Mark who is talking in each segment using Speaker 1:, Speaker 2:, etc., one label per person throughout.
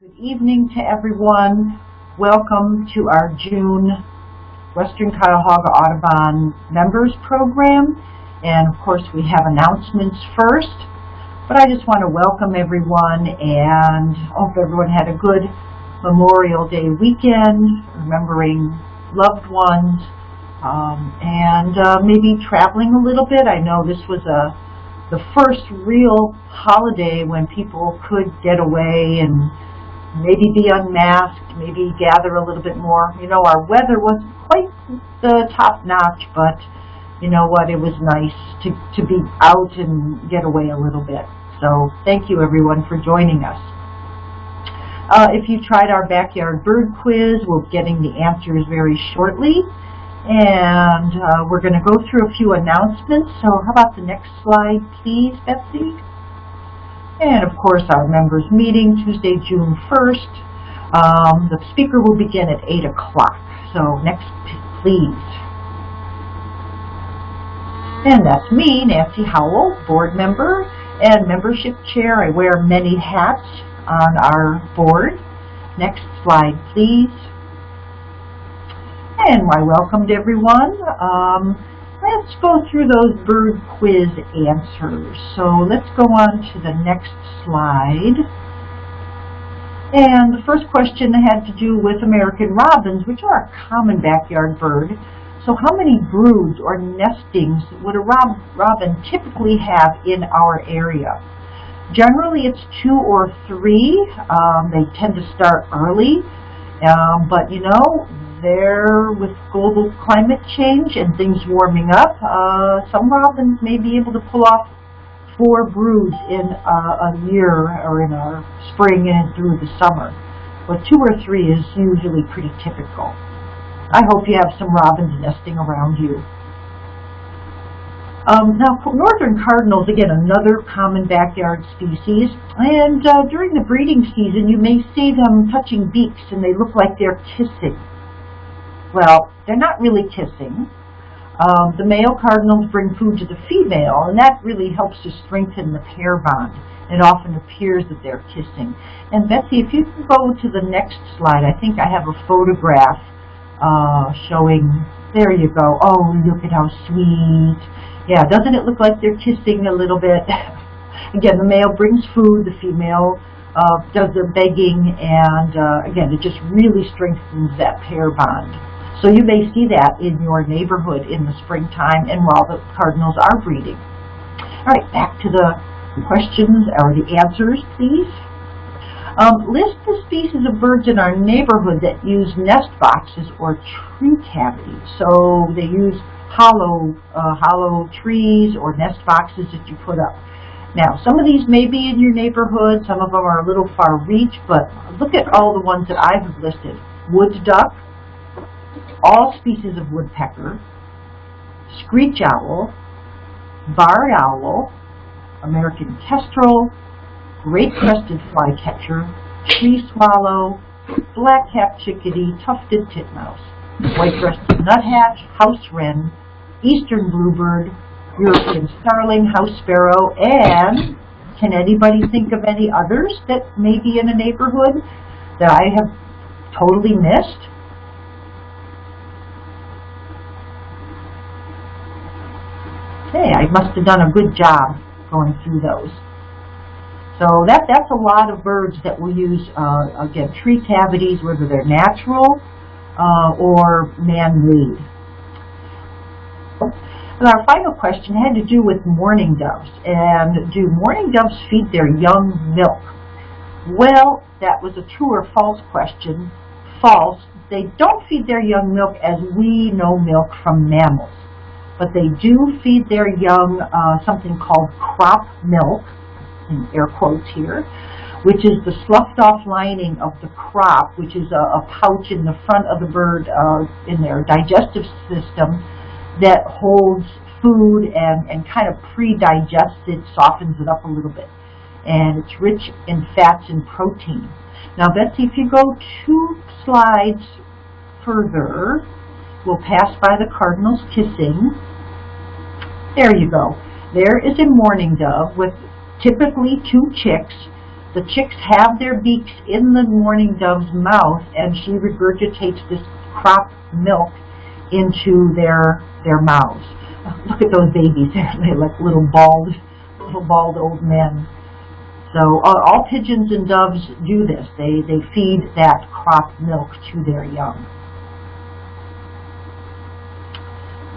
Speaker 1: Good evening to everyone. Welcome to our June Western Cuyahoga Audubon Members Program. And of course we have announcements first. But I just want to welcome everyone and hope everyone had a good Memorial Day weekend, remembering loved ones, um, and uh, maybe traveling a little bit. I know this was a the first real holiday when people could get away and maybe be unmasked, maybe gather a little bit more. You know, our weather wasn't quite the top notch, but you know what, it was nice to, to be out and get away a little bit. So thank you everyone for joining us. Uh, if you tried our backyard bird quiz, we'll be getting the answers very shortly. And uh, we're going to go through a few announcements. So how about the next slide, please, Betsy? And of course, our members meeting Tuesday, June 1st. Um, the speaker will begin at 8 o'clock. So next, please. And that's me, Nancy Howell, board member and membership chair. I wear many hats on our board. Next slide, please. And I welcomed everyone. Um, let's go through those bird quiz answers. So let's go on to the next slide. And the first question had to do with American robins, which are a common backyard bird. So how many broods or nestings would a rob robin typically have in our area? Generally it's two or three. Um, they tend to start early. Um, but you know, there with global climate change and things warming up, uh, some robins may be able to pull off four broods in a year or in a spring and through the summer. But two or three is usually pretty typical. I hope you have some robins nesting around you. Um, now, northern cardinals, again, another common backyard species, and uh, during the breeding season, you may see them touching beaks, and they look like they're kissing. Well, they're not really kissing. Um, the male cardinals bring food to the female, and that really helps to strengthen the pair bond. It often appears that they're kissing. And Betsy, if you can go to the next slide, I think I have a photograph uh, showing, there you go. Oh, look at how sweet. Yeah, doesn't it look like they're kissing a little bit? Again, the male brings food, the female uh, does their begging, and uh, again, it just really strengthens that pair bond. So you may see that in your neighborhood in the springtime and while the cardinals are breeding. All right, back to the questions or the answers, please. Um, list the species of birds in our neighborhood that use nest boxes or tree cavities. So they use hollow, uh, hollow trees or nest boxes that you put up. Now, some of these may be in your neighborhood, some of them are a little far reach, but look at all the ones that I've listed. Wood duck, all species of woodpecker, screech owl, barred owl, American kestrel, great crested flycatcher, tree swallow, black-capped chickadee, tufted titmouse, white-breasted nuthatch, house wren, eastern bluebird, European starling, house sparrow, and can anybody think of any others that may be in a neighborhood that I have totally missed? Okay, I must have done a good job going through those. So that, that's a lot of birds that will use, uh, again, tree cavities, whether they're natural uh, or man-made. And our final question had to do with mourning doves. And do mourning doves feed their young milk? Well, that was a true or false question. False. They don't feed their young milk as we know milk from mammals but they do feed their young uh, something called crop milk, in air quotes here, which is the sloughed off lining of the crop, which is a, a pouch in the front of the bird uh, in their digestive system that holds food and, and kind of pre-digests it, softens it up a little bit. And it's rich in fats and protein. Now, Betsy, if you go two slides further, we'll pass by the cardinals kissing. There you go. There is a mourning dove with typically two chicks. The chicks have their beaks in the mourning dove's mouth, and she regurgitates this crop milk into their their mouths. Look at those babies; they're like little bald, little bald old men. So uh, all pigeons and doves do this. They they feed that crop milk to their young.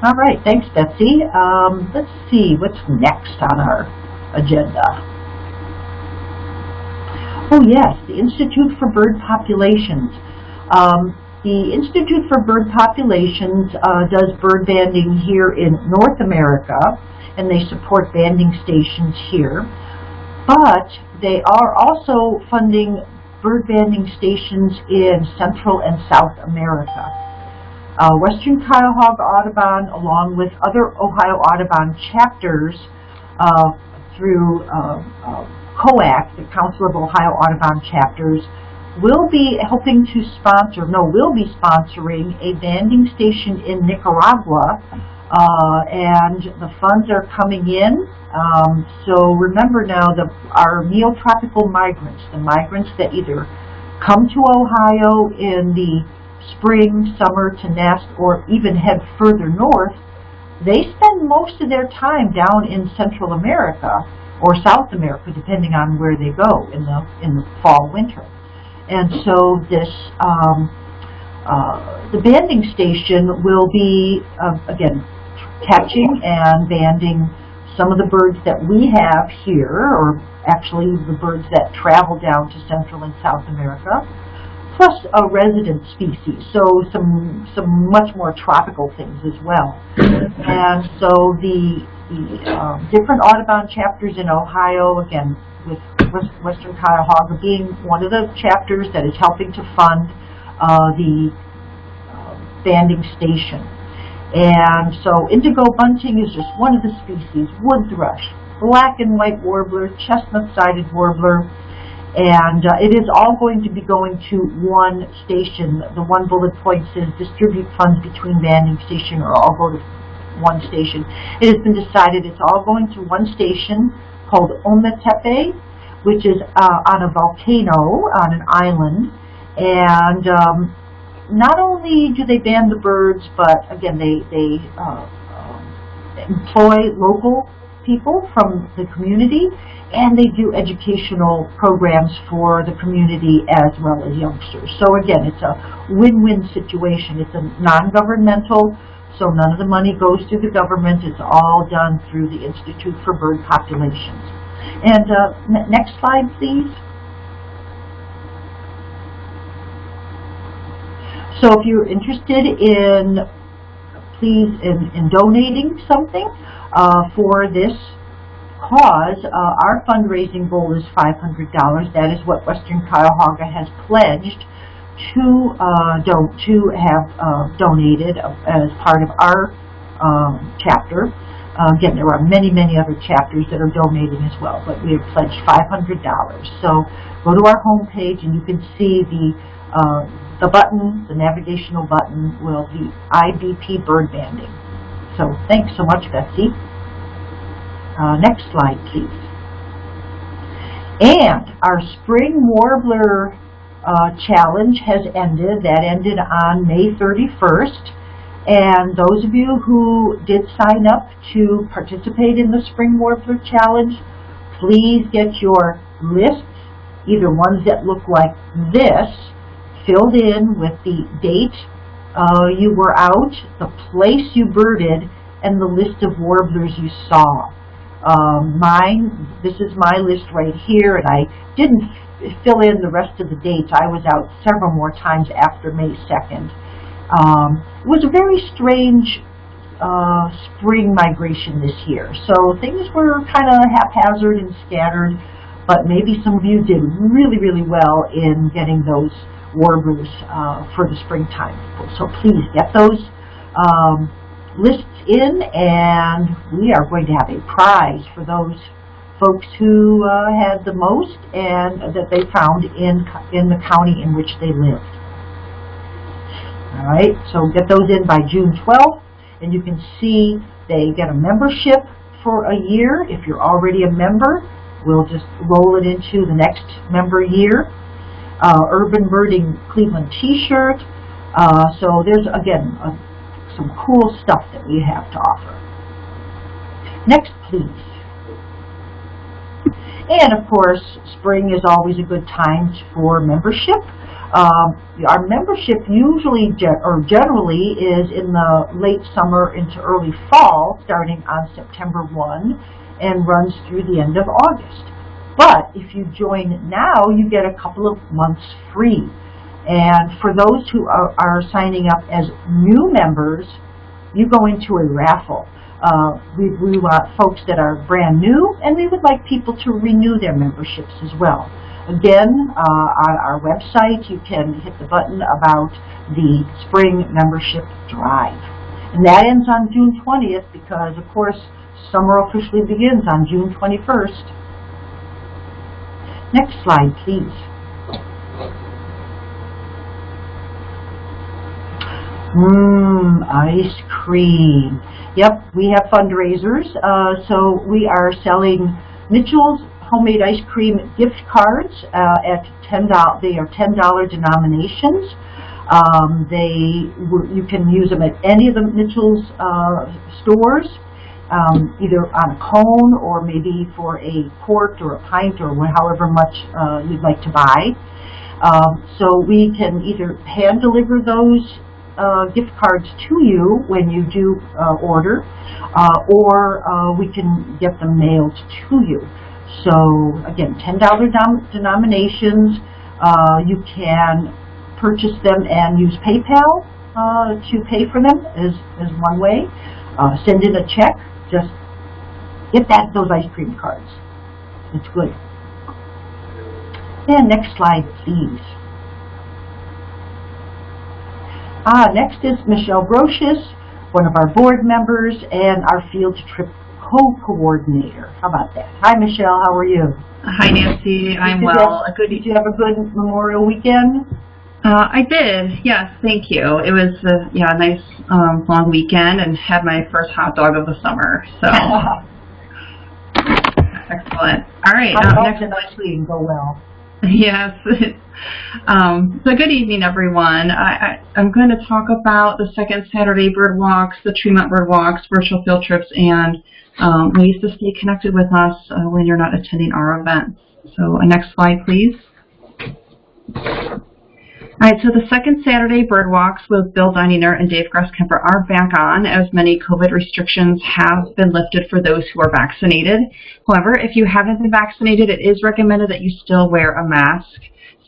Speaker 1: All right, thanks, Betsy. Um, let's see what's next on our agenda. Oh yes, the Institute for Bird Populations. Um, the Institute for Bird Populations uh, does bird banding here in North America, and they support banding stations here. But they are also funding bird banding stations in Central and South America. Uh, Western Cuyahoga Audubon, along with other Ohio Audubon chapters uh, through uh, uh COAC, the Council of Ohio Audubon Chapters, will be helping to sponsor, no, will be sponsoring a banding station in Nicaragua, uh, and the funds are coming in. Um, so remember now, that our neotropical migrants, the migrants that either come to Ohio in the spring, summer to nest, or even head further north, they spend most of their time down in Central America or South America, depending on where they go in the in the fall winter. And so this um, uh, the banding station will be uh, again catching and banding some of the birds that we have here, or actually the birds that travel down to Central and South America plus a resident species, so some some much more tropical things as well. and so the, the um, different Audubon chapters in Ohio, again, with Western Cuyahoga being one of the chapters that is helping to fund uh, the uh, banding station. And so indigo bunting is just one of the species, wood thrush, black and white warbler, chestnut-sided warbler, and uh, it is all going to be going to one station. The one bullet point says distribute funds between banding station or all go to one station. It has been decided it's all going to one station called Ometepe, which is uh, on a volcano on an island. And um, not only do they ban the birds, but again, they, they uh, uh employ local people from the community and they do educational programs for the community as well as youngsters. So again, it's a win-win situation. It's a non-governmental, so none of the money goes to the government. It's all done through the Institute for Bird Populations. And uh, next slide, please. So if you're interested in, please, in, in donating something uh, for this cause, uh, our fundraising goal is $500. That is what Western Cuyahoga has pledged to uh, do to have uh, donated as part of our um, chapter. Uh, again, there are many, many other chapters that are donating as well, but we have pledged $500. So go to our home page and you can see the uh, the button, the navigational button, will be IBP bird banding. So thanks so much, Betsy. Uh, next slide, please. And our spring warbler uh, challenge has ended. That ended on May 31st. And those of you who did sign up to participate in the Spring Warbler Challenge, please get your lists, either ones that look like this, filled in with the date uh, you were out, the place you birded, and the list of warblers you saw. Um, mine, this is my list right here, and I didn't fill in the rest of the dates. I was out several more times after May 2nd. Um, it was a very strange uh, spring migration this year, so things were kind of haphazard and scattered, but maybe some of you did really, really well in getting those warblers uh, for the springtime. So please get those. Um, lists in and we are going to have a prize for those folks who uh, had the most and that they found in, in the county in which they lived. All right, so get those in by June 12th and you can see they get a membership for a year if you're already a member We'll just roll it into the next member year. Uh, Urban Birding Cleveland t-shirt. Uh, so there's, again, uh, some cool stuff that we have to offer. Next, please. And of course, spring is always a good time for membership. Um, our membership usually, or generally, is in the late summer into early fall, starting on September 1 and runs through the end of August. But if you join now, you get a couple of months free. And for those who are, are signing up as new members, you go into a raffle. Uh, we, we want folks that are brand new, and we would like people to renew their memberships as well. Again, uh, on our website, you can hit the button about the spring membership drive. And that ends on June 20th because, of course, summer officially begins on June 21st. Next slide, please. Mmm, ice cream. Yep, we have fundraisers. Uh, so we are selling Mitchell's homemade ice cream gift cards uh, at $10. They are $10 denominations. Um, they you can use them at any of the Mitchell's uh, stores, um, either on a cone or maybe for a quart or a pint or however much uh, you'd like to buy. Um, so we can either hand deliver those uh, gift cards to you when you do uh, order, uh, or uh, we can get them mailed to you. So again, $10 denominations. Uh, you can purchase them and use PayPal uh, to pay for them is, is one way. send in a check. Just get that those ice cream cards. It's good. And next slide, please. Ah, next is Michelle Brocious, one of our board members and our field trip co-coordinator. How about that? Hi, Michelle. How are you?
Speaker 2: Hi, Nancy. I'm well.
Speaker 1: Have, good, did you have a good Memorial weekend?
Speaker 2: Uh, I did. Yes, thank you. It was a yeah, a nice um, long weekend and had my first hot dog of the summer. So excellent. All right.
Speaker 1: Um, next week go well.
Speaker 2: Yes. um, so good evening, everyone. I, I, am going to talk about the second Saturday bird walks, the Tremont bird walks, virtual field trips, and um, ways to stay connected with us uh, when you're not attending our events. So uh, next slide, please. All right, so the second Saturday bird walks with Bill Dininger and Dave Grosskemper are back on as many COVID restrictions have been lifted for those who are vaccinated. However, if you haven't been vaccinated, it is recommended that you still wear a mask.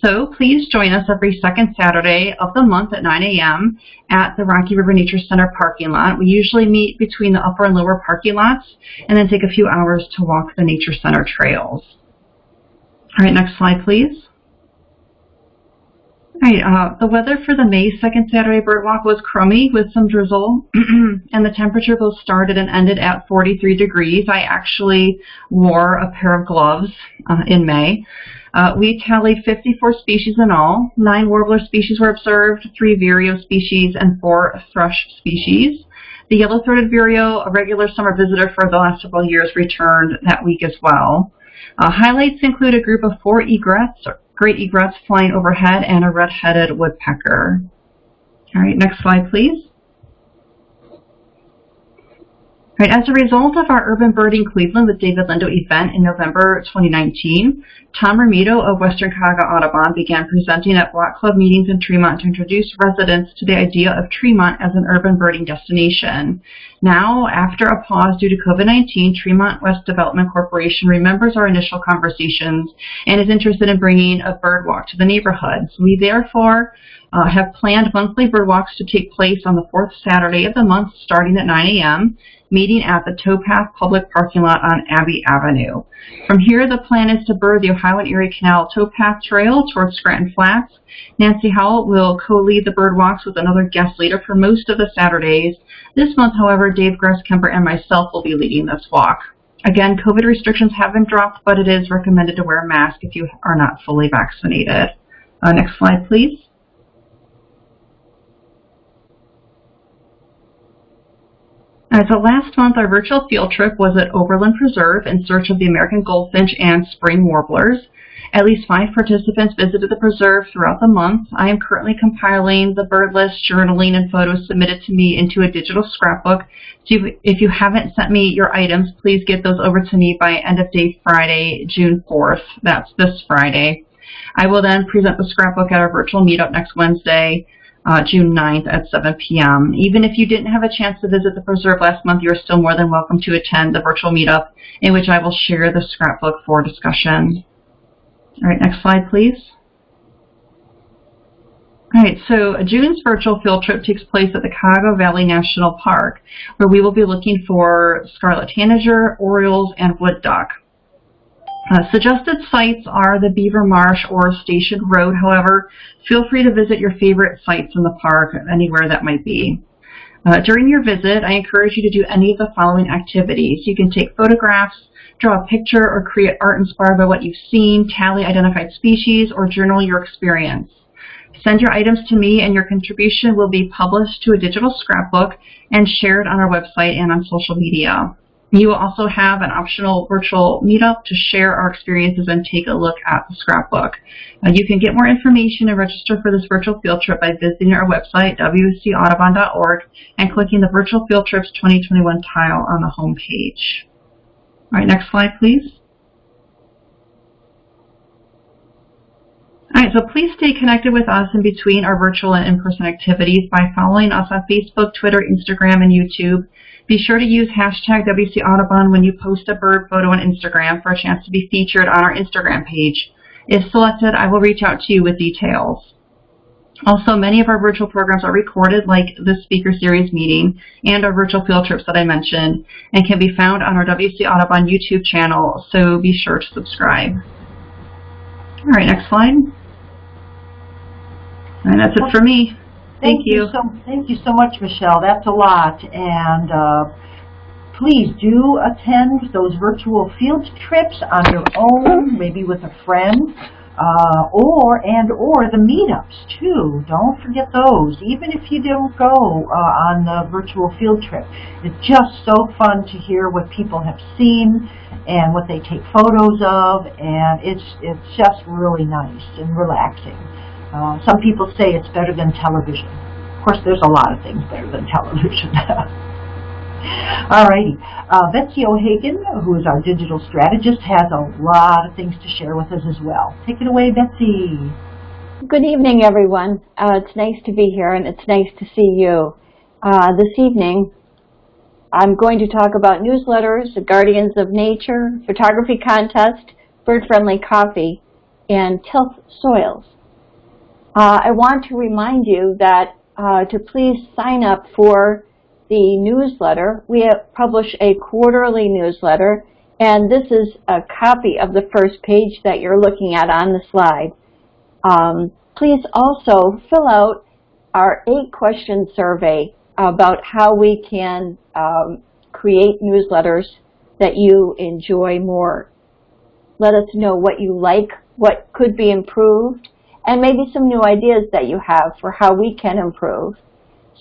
Speaker 2: So please join us every second Saturday of the month at 9 a.m. at the Rocky River Nature Center parking lot. We usually meet between the upper and lower parking lots and then take a few hours to walk the Nature Center trails. All right, next slide, please. Uh, the weather for the May 2nd Saturday bird walk was crummy with some drizzle, and the temperature both started and ended at 43 degrees. I actually wore a pair of gloves uh, in May. Uh, we tallied 54 species in all. Nine warbler species were observed, three vireo species, and four thrush species. The yellow-throated vireo, a regular summer visitor for the last several years, returned that week as well. Uh, highlights include a group of four egrets, great egrets flying overhead, and a red-headed woodpecker. All right, next slide, please. Right, as a result of our Urban Birding Cleveland with David Lindo event in November 2019, Tom Romito of Western Cuyahoga Audubon began presenting at Block Club meetings in Tremont to introduce residents to the idea of Tremont as an urban birding destination. Now, after a pause due to COVID-19, Tremont West Development Corporation remembers our initial conversations and is interested in bringing a bird walk to the neighborhood. So we therefore uh, have planned monthly bird walks to take place on the fourth Saturday of the month starting at 9 a.m meeting at the Towpath Public Parking Lot on Abbey Avenue. From here, the plan is to bird the Ohio and Erie Canal Towpath Trail towards Scranton Flats. Nancy Howell will co-lead the bird walks with another guest leader for most of the Saturdays. This month, however, Dave Grosskemper and myself will be leading this walk. Again, COVID restrictions have been dropped, but it is recommended to wear a mask if you are not fully vaccinated. Uh, next slide, please. Uh, so last month, our virtual field trip was at Oberlin Preserve in search of the American goldfinch and spring warblers. At least five participants visited the preserve throughout the month. I am currently compiling the bird list, journaling, and photos submitted to me into a digital scrapbook. So if you haven't sent me your items, please get those over to me by end of day Friday, June 4th. That's this Friday. I will then present the scrapbook at our virtual meetup next Wednesday uh, June 9th at 7 p.m. Even if you didn't have a chance to visit the preserve last month, you're still more than welcome to attend the virtual meetup in which I will share the scrapbook for discussion. All right, next slide, please. All right, so June's virtual field trip takes place at the Cuyahoga Valley National Park, where we will be looking for scarlet tanager, orioles, and wood duck. Uh, suggested sites are the Beaver Marsh or Station Road. However, feel free to visit your favorite sites in the park, anywhere that might be. Uh, during your visit, I encourage you to do any of the following activities. You can take photographs, draw a picture, or create art inspired by what you've seen, tally identified species, or journal your experience. Send your items to me and your contribution will be published to a digital scrapbook and shared on our website and on social media. You will also have an optional virtual meetup to share our experiences and take a look at the scrapbook. Uh, you can get more information and register for this virtual field trip by visiting our website, wcaudubon.org, and clicking the Virtual Field Trips 2021 tile on the home page. All right, next slide, please. All right, so please stay connected with us in between our virtual and in-person activities by following us on Facebook, Twitter, Instagram, and YouTube. Be sure to use hashtag WC Audubon when you post a bird photo on Instagram for a chance to be featured on our Instagram page. If selected, I will reach out to you with details. Also, many of our virtual programs are recorded, like this speaker series meeting and our virtual field trips that I mentioned, and can be found on our WC Audubon YouTube channel, so be sure to subscribe. All right, next slide. And that's it for me. Thank,
Speaker 1: Thank you. so thank you so much, Michelle. That's a lot, and uh, please do attend those virtual field trips on your own, maybe with a friend, uh, or and or the meetups too. Don't forget those. Even if you don't go uh, on the virtual field trip, it's just so fun to hear what people have seen and what they take photos of, and it's it's just really nice and relaxing. Uh, some people say it's better than television. Of course, there's a lot of things better than television. Alrighty, uh, Betsy O'Hagan, who is our digital strategist, has a lot of things to share with us as well. Take it away, Betsy.
Speaker 3: Good evening, everyone. Uh, it's nice to be here, and it's nice to see you. Uh, this evening, I'm going to talk about newsletters, the Guardians of Nature, photography contest, bird-friendly coffee, and tilth soils. Uh, I want to remind you that uh, to please sign up for the newsletter. We publish a quarterly newsletter, and this is a copy of the first page that you're looking at on the slide. Um, please also fill out our eight-question survey about how we can um, create newsletters that you enjoy more. Let us know what you like, what could be improved, and maybe some new ideas that you have for how we can improve.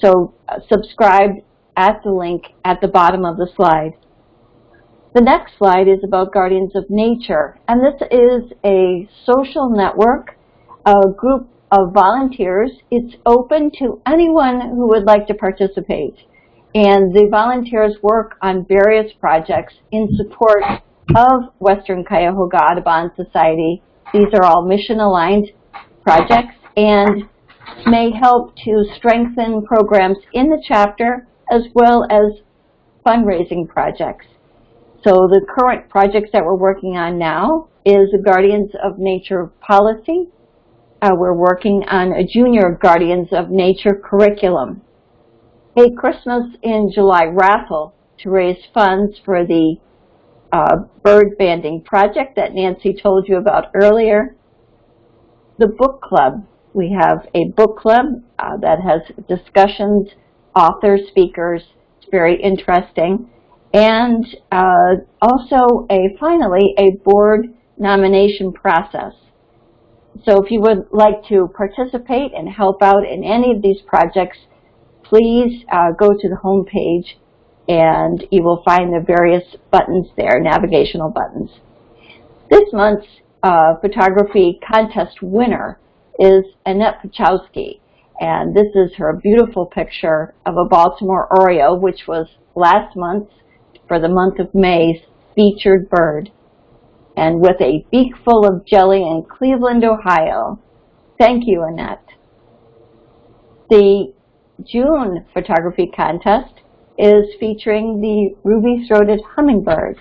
Speaker 3: So uh, subscribe at the link at the bottom of the slide. The next slide is about Guardians of Nature, and this is a social network, a group of volunteers. It's open to anyone who would like to participate. And the volunteers work on various projects in support of Western Cuyahoga Audubon Society. These are all mission-aligned projects and may help to strengthen programs in the chapter as well as fundraising projects. So the current projects that we're working on now is the Guardians of Nature policy. Uh, we're working on a Junior Guardians of Nature curriculum. A Christmas in July raffle to raise funds for the uh, bird banding project that Nancy told you about earlier the book club. We have a book club uh, that has discussions, authors, speakers. It's very interesting. And uh, also, a finally, a board nomination process. So if you would like to participate and help out in any of these projects, please uh, go to the home page and you will find the various buttons there, navigational buttons. This month's uh, photography contest winner is Annette Pachowski, and this is her beautiful picture of a Baltimore Oriole, which was last month, for the month of May's featured bird. And with a beak full of jelly in Cleveland, Ohio. Thank you, Annette. The June photography contest is featuring the ruby-throated hummingbird.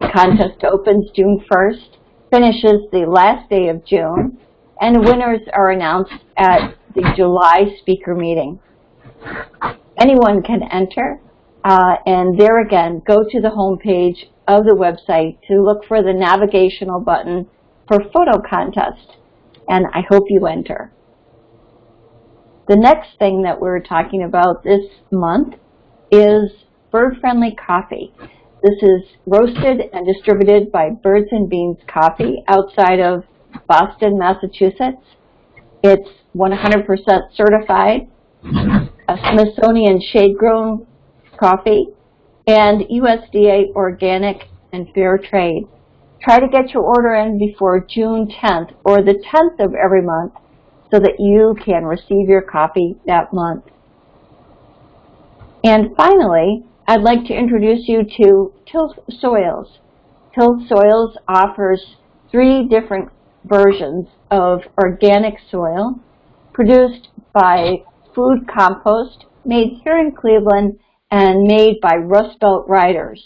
Speaker 3: The contest opens June 1st, finishes the last day of June, and winners are announced at the July speaker meeting. Anyone can enter, uh, and there again, go to the home page of the website to look for the navigational button for photo contest, and I hope you enter. The next thing that we're talking about this month is bird-friendly coffee. This is roasted and distributed by Birds and Beans Coffee outside of Boston, Massachusetts. It's 100% certified, a Smithsonian shade-grown coffee, and USDA organic and fair trade. Try to get your order in before June 10th or the 10th of every month so that you can receive your coffee that month. And finally, I'd like to introduce you to Tilth Soils. Tilth Soils offers three different versions of organic soil produced by Food Compost, made here in Cleveland and made by Rust Belt Riders.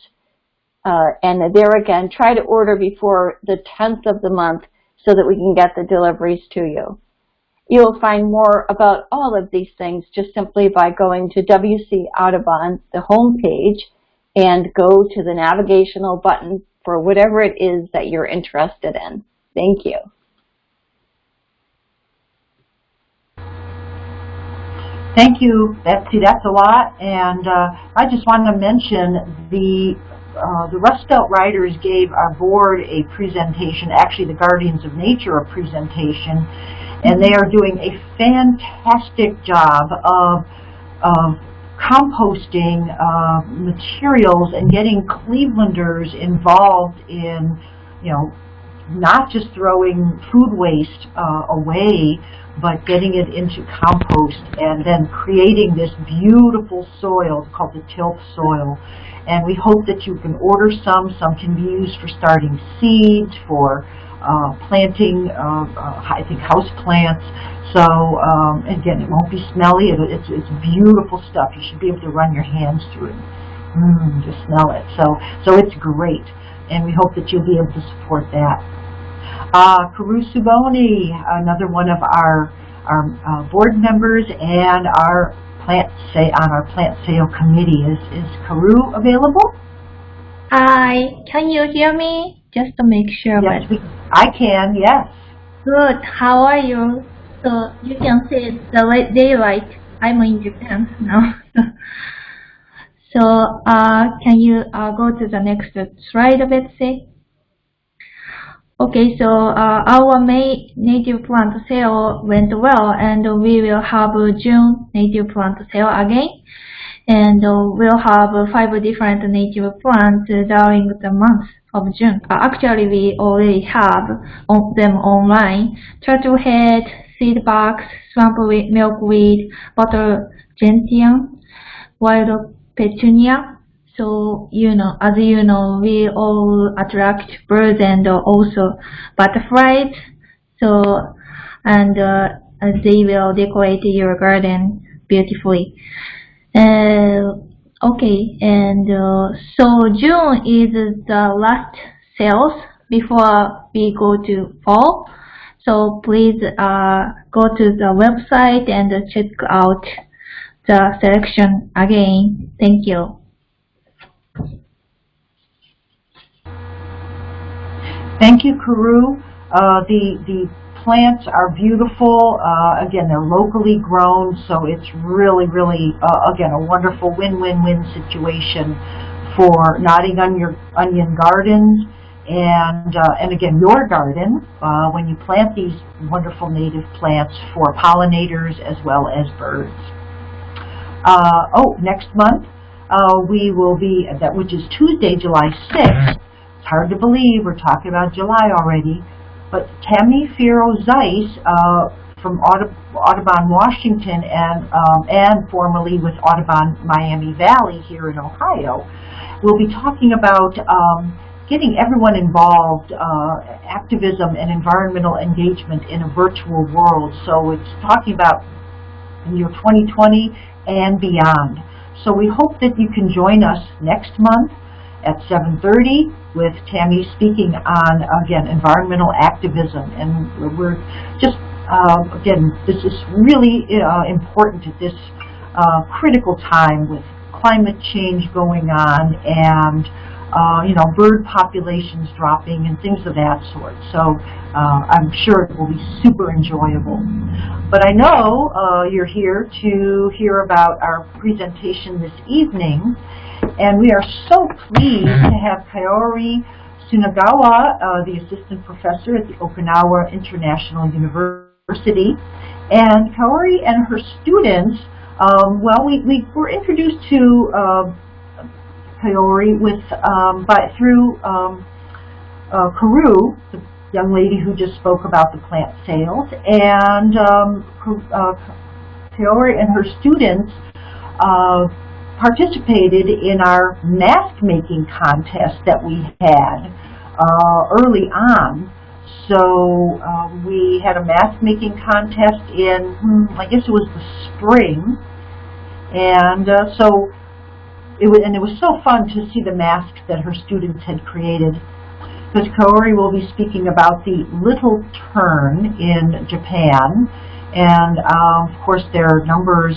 Speaker 3: Uh, and there again, try to order before the 10th of the month so that we can get the deliveries to you. You'll find more about all of these things just simply by going to WC Audubon, the home page, and go to the navigational button for whatever it is that you're interested in. Thank you.
Speaker 1: Thank you, Betsy. That's a lot, and uh, I just wanted to mention the uh, the Rust Belt Riders gave our board a presentation, actually the Guardians of Nature a presentation, and they are doing a fantastic job of um, composting uh, materials and getting Clevelanders involved in, you know, not just throwing food waste uh, away, but getting it into compost and then creating this beautiful soil called the tilth soil. And we hope that you can order some. Some can be used for starting seeds, for uh, planting, uh, I think, house plants. So um, again, it won't be smelly. It, it's, it's beautiful stuff. You should be able to run your hands through it. Mmm, just smell it. So, so it's great. And we hope that you'll be able to support that. Uh, Karu Tsubone, another one of our, our uh, board members and our plant say on our plant sale committee. Is, is Karu available?
Speaker 4: Hi, can you hear me? Just to make sure.
Speaker 1: Yes, we, I can, yes.
Speaker 4: Good, how are you? So you can see it's the late daylight. I'm in Japan now. so uh, can you uh, go to the next slide, Betsy? Okay, so uh, our May native plant sale went well, and we will have June native plant sale again. And we'll have five different native plants during the month of June. Actually, we already have on them online. Turtlehead, seed box, swampweed, milkweed, bottle gentian, wild petunia, so, you know, as you know, we all attract birds and also butterflies. So, and uh, they will decorate your garden beautifully. Uh, okay, and uh, so June is the last sales before we go to fall. So please uh, go to the website and check out the selection again. Thank you.
Speaker 1: Thank you, Karu. Uh, the, the plants are beautiful. Uh, again, they're locally grown, so it's really, really, uh, again, a wonderful win-win-win situation for Nodding Onion, onion Gardens and, uh, and again, your garden uh, when you plant these wonderful native plants for pollinators as well as birds. Uh, oh, next month, uh, we will be, that which is Tuesday, July 6th. It's hard to believe, we're talking about July already. But Tammy Firo Zeiss, uh, from Audubon, Washington, and, um, and formerly with Audubon Miami Valley here in Ohio, will be talking about um, getting everyone involved, uh, activism and environmental engagement in a virtual world. So it's talking about year 2020 and beyond. So we hope that you can join us next month at 7.30 with Tammy speaking on, again, environmental activism. And we're just, uh, again, this is really uh, important at this uh, critical time with climate change going on and uh, you know, bird populations dropping and things of that sort. So uh, I'm sure it will be super enjoyable. But I know uh, you're here to hear about our presentation this evening, and we are so pleased to have Kaori Tsunagawa, uh, the assistant professor at the Okinawa International University. And Kaori and her students, um, well, we, we were introduced to uh, Kaori with um, by through um, uh, Karu, the young lady who just spoke about the plant sales, and um, uh, Kaori and her students uh, participated in our mask making contest that we had uh, early on. So um, we had a mask making contest in, hmm, I guess it was the spring, and uh, so it was, and it was so fun to see the masks that her students had created. Because Kaori will be speaking about the little tern in Japan, and um, of course their numbers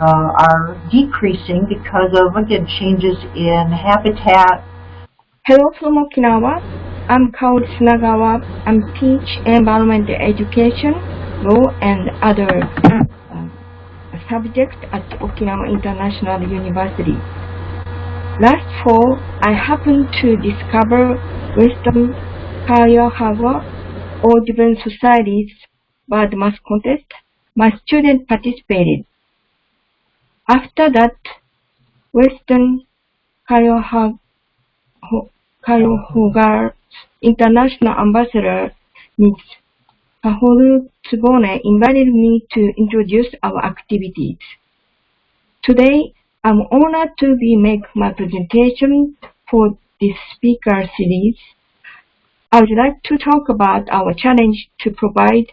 Speaker 1: uh, are decreasing because of, again, changes in habitat.
Speaker 5: Hello from Okinawa. I'm Kaori Tsunagawa. I'm teach environment education, law, and other uh, subjects at Okinawa International University. Last fall, I happened to discover Western Cuyahoga Audubon Society's bird Mass contest. My student participated. After that, Western Cuyahoga Cuyahoga's international ambassador, Ms. Kahoru Tsubone, invited me to introduce our activities. Today, I'm honored to be make my presentation for this speaker series. I would like to talk about our challenge to provide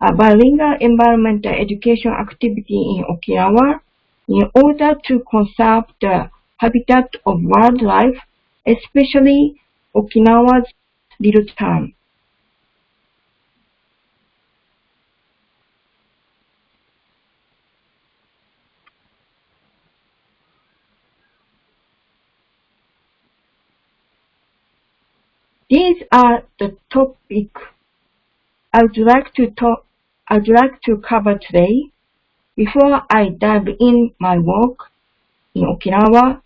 Speaker 5: a bilingual environmental education activity in Okinawa in order to conserve the habitat of wildlife, especially Okinawa's little tern. These are the topics I would like to talk I would like to cover today. Before I dive in my work in Okinawa,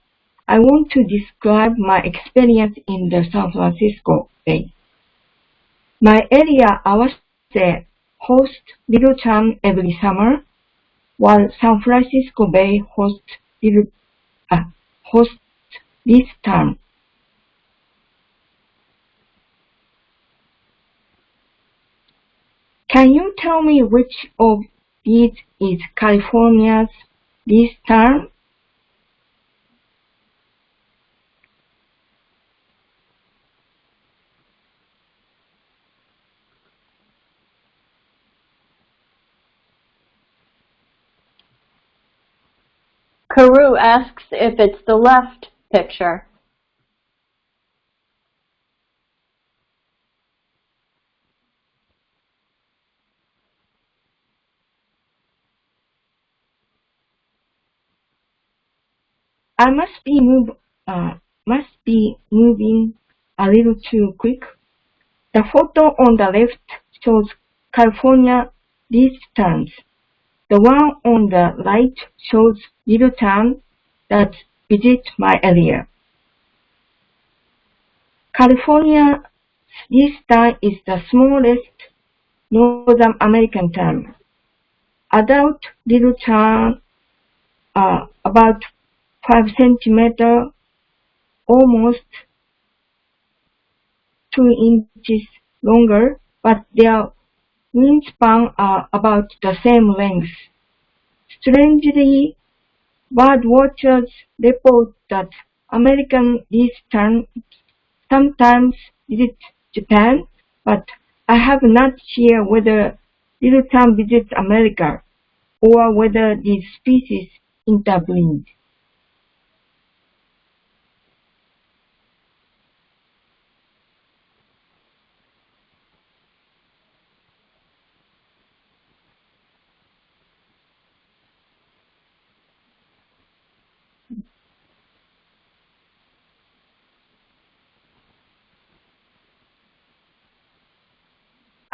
Speaker 5: I want to describe my experience in the San Francisco Bay. My area Awase hosts Little Tern every summer, while San Francisco Bay hosts Little uh, hosts least tern. Can you tell me which of these is California's least tern?
Speaker 3: Karu asks if it's the left picture.
Speaker 5: I must be move uh, must be moving a little too quick. The photo on the left shows California least terns. The one on the right shows little tern that visit my area. California least tern is the smallest Northern American tern. Adult little tern are about 5 centimeter, almost 2 inches longer, but their wingspan are about the same length. Strangely, bird watchers report that American least tern sometimes visit Japan, but I have not heard whether little tern visits America or whether these species interbreed.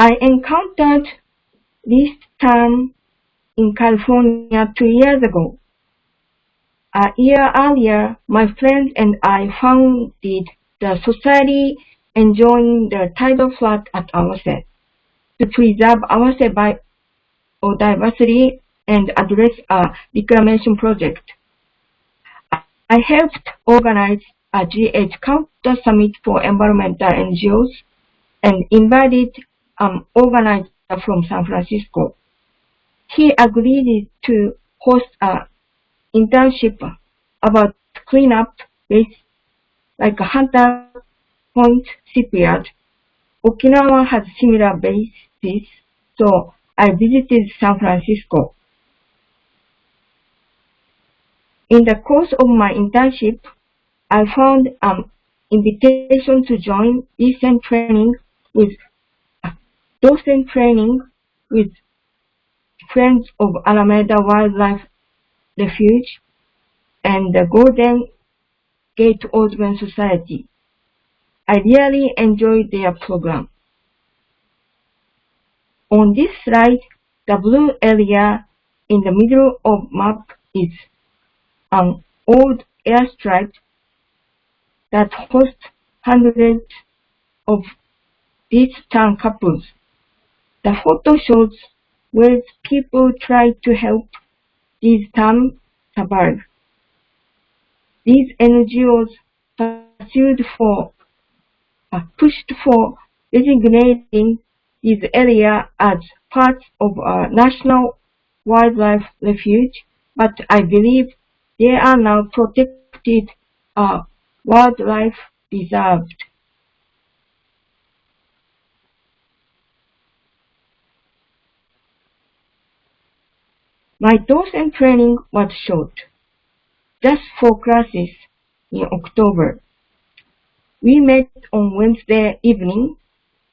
Speaker 5: I encountered this term in California two years ago. A year earlier, my friend and I founded the society enjoying the tidal flood at Awase to preserve Awase biodiversity and address a reclamation project. I helped organize a GH Counter Summit for environmental NGOs and invited Um, an organizer from San Francisco. He agreed to host an internship about cleanup with like a Hunter Point Shipyard. Okinawa has similar bases, so I visited San Francisco. In the course of my internship, I found an invitation to join recent training with docent training with Friends of Alameda Wildlife Refuge and the Golden Gate Audubon Society. I really enjoyed their program. On this slide, the blue area in the middle of map is an old airstrip that hosts hundreds of these tern couples. The photo shows where people try to help these terns survive. These NGOs pursued for, uh, pushed for designating this area as part of a national wildlife refuge, but I believe they are now protected uh, wildlife reserved. My docent training was short, just four classes in October. We met on Wednesday evening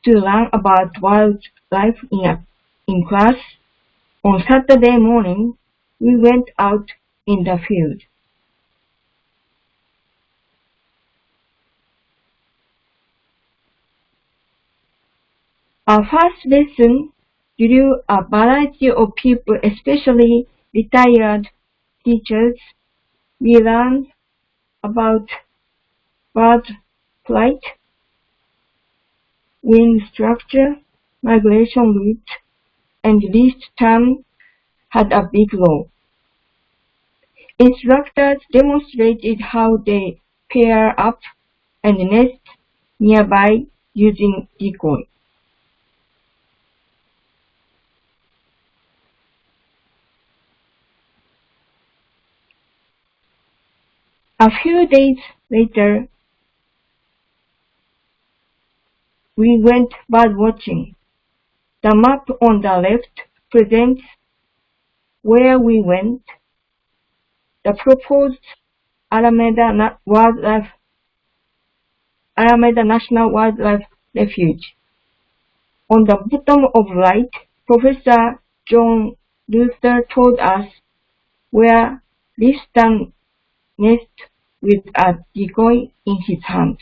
Speaker 5: to learn about wildlife in, a, in class. On Saturday morning, we went out in the field. Our first lesson drew a uh, variety of people, especially retired teachers. We learned about bird flight, wing structure, migration route, and this tern had a big role. Instructors demonstrated how they pair up and nest nearby using decoy. A few days later, we went bird watching. The map on the left presents where we went. The proposed Alameda Wildlife Alameda National Wildlife Refuge. On the bottom of right, Professor John Luther told us where least tern nest with a decoy in his hand.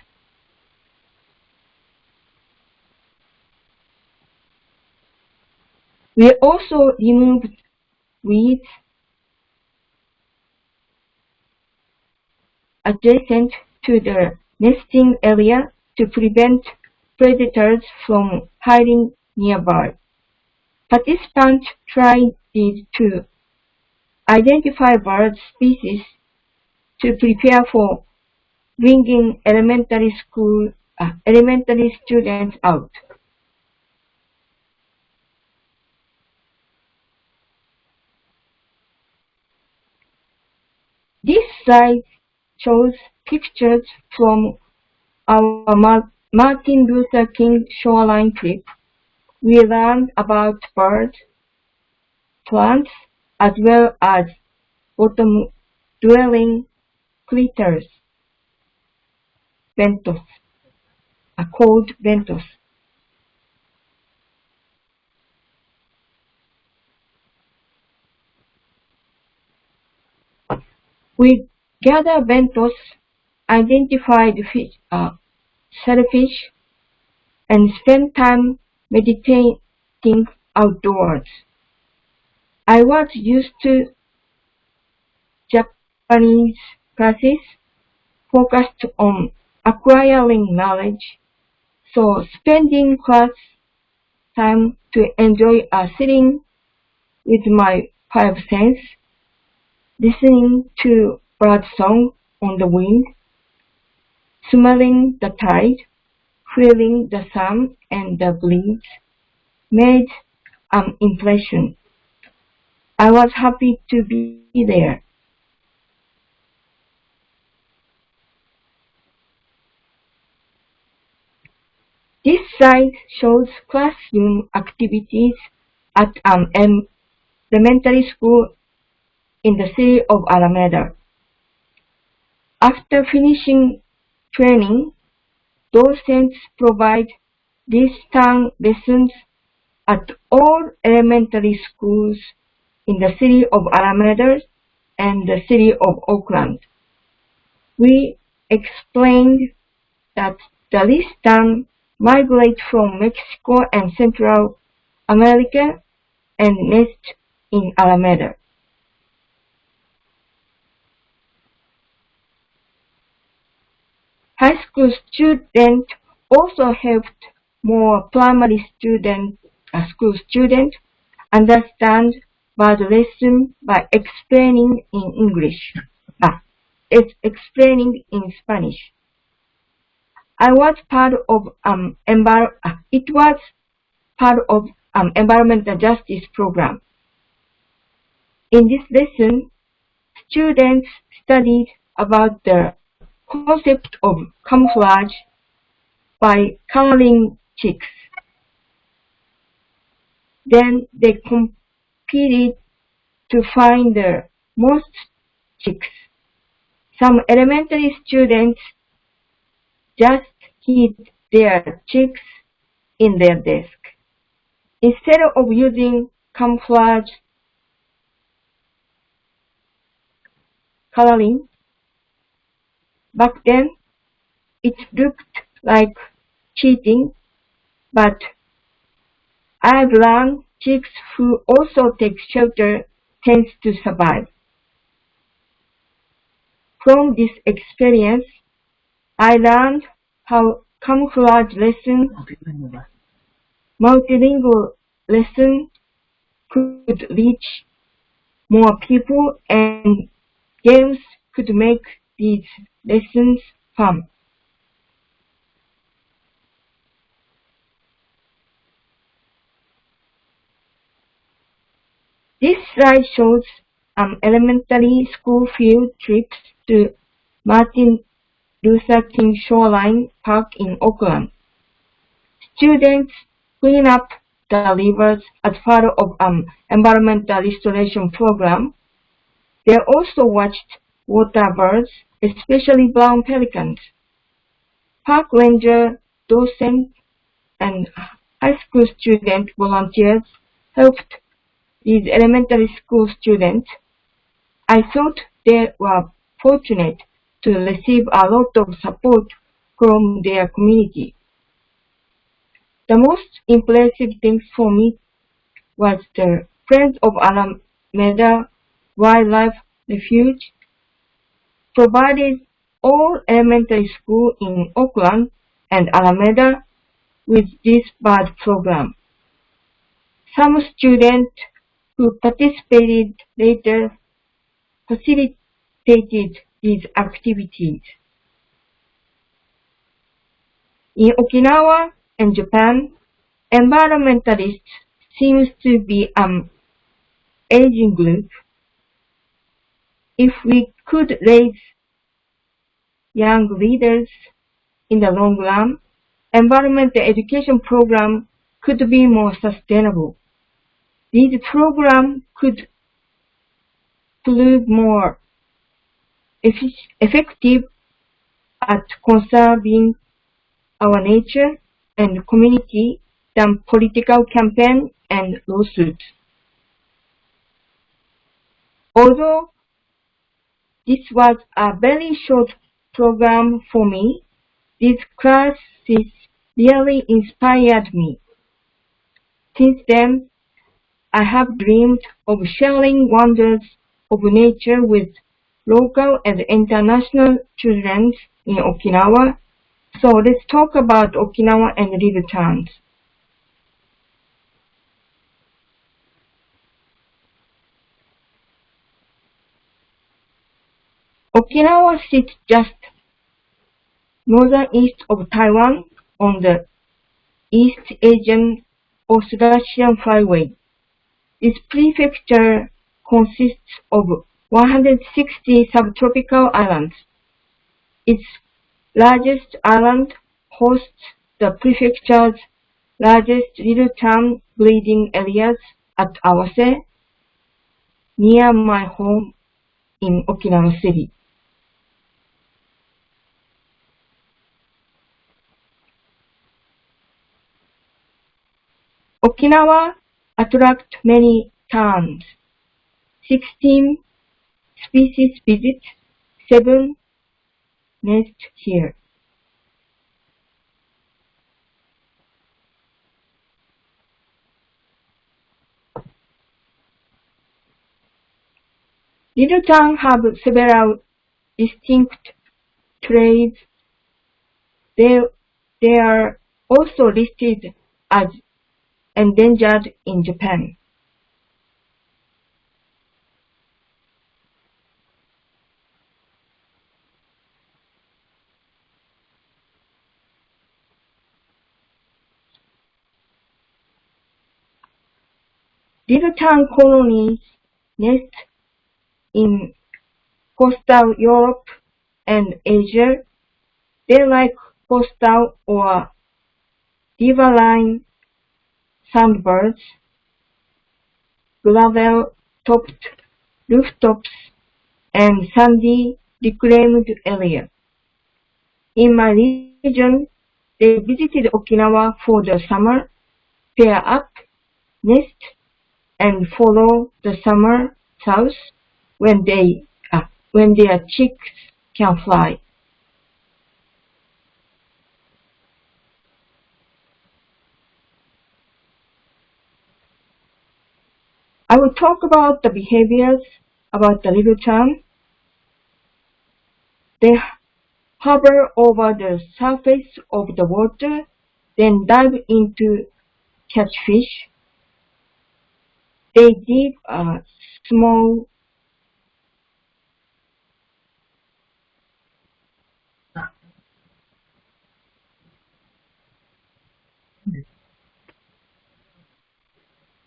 Speaker 5: We also removed weeds adjacent to the nesting area to prevent predators from hiding nearby. Participants tried to identify bird species to prepare for bringing elementary school, uh, elementary students out. This slide shows pictures from our Mar Martin Luther King shoreline trip. We learned about birds, plants, as well as bottom-dwelling critters, benthos, are called benthos. We gather benthos, identify the fish, uh, shellfish, and spend time meditating outdoors. I was used to Japanese classes focused on acquiring knowledge, so spending class time to enjoy a sitting with my five senses, listening to bird song on the wind, smelling the tide, feeling the sun and the breeze, made an impression. I was happy to be there. This slide shows classroom activities at an elementary school in the city of Alameda. After finishing training, docents provide distance lessons at all elementary schools in the city of Alameda and the city of Oakland. We explained that the least tern migrate from Mexico and Central America and nest in Alameda. High school students also helped more primary student, uh, school students understand bird lesson by explaining in English, uh, it's explaining in Spanish. I was part of um envir uh, it was part of um environmental justice program. In this lesson, students studied about the concept of camouflage by coloring chicks. Then they competed to find the most chicks. Some elementary students just hid their chicks in their desk. Instead of using camouflage coloring, back then it looked like cheating, but I've learned chicks who also take shelter tends to survive. From this experience, I learned camouflage lesson, multilingual lesson could reach more people and games could make these lessons fun. This slide shows an elementary school field trips to Martin Luther King Shoreline Park in Oakland. Students clean up the rivers as part of an environmental restoration program. They also watched water birds, especially brown pelicans. Park ranger, docent, and high school student volunteers helped these elementary school students. I thought they were fortunate to receive a lot of support from their community. The most impressive thing for me was the Friends of Alameda Wildlife Refuge provided all elementary school in Oakland and Alameda with this bird program. Some students who participated later facilitated these activities. In Okinawa and Japan, environmentalists seems to be an aging group. If we could raise young leaders in the long run, environmental education program could be more sustainable. These programs could prove more effective at conserving our nature and community than political campaign and lawsuits. Although this was a very short program for me, these classes really inspired me. Since then, I have dreamed of sharing wonders of nature with local and international children in Okinawa. So let's talk about Okinawa and little terns. Okinawa sits just northeast of Taiwan on the East Asian Australasian Flyway. Its prefecture consists of 160 subtropical islands. Its largest island hosts the prefecture's largest little tern breeding areas at Awase, near my home in Okinawa City. Okinawa attract many terns. 16 species visit, 7 nest here. Little tern have several distinct traits. They, they are also listed as endangered in Japan. Little tern colonies nest in coastal Europe and Asia. They like coastal or riverine sandbirds, gravel-topped rooftops, and sandy reclaimed area. In my region, they visited Okinawa for the summer, pair up, nest, and follow the summer south when they uh, when their chicks can fly. I will talk about the behaviors about the little tern. They hover over the surface of the water, then dive into catch fish. They dig a small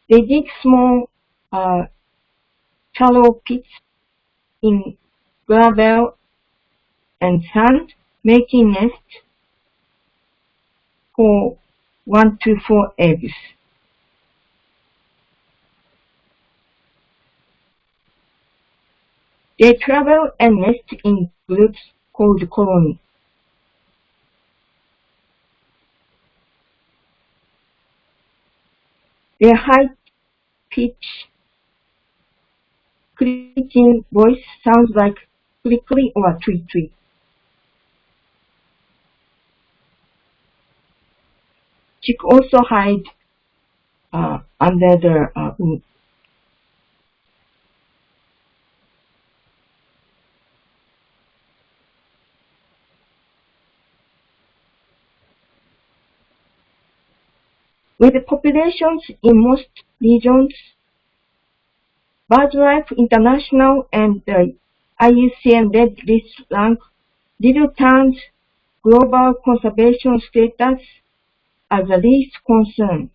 Speaker 5: They dig small uh, shallow pits in gravel and sand, making nests for one to four eggs. They travel and nest in groups called colony. Their high pitch clicking voice sounds like clickly or tweet tweet. Chick also hide uh, under the uh, With populations in most regions, BirdLife International and the IUCN Red List rank Little Tern's global conservation status as the least concern.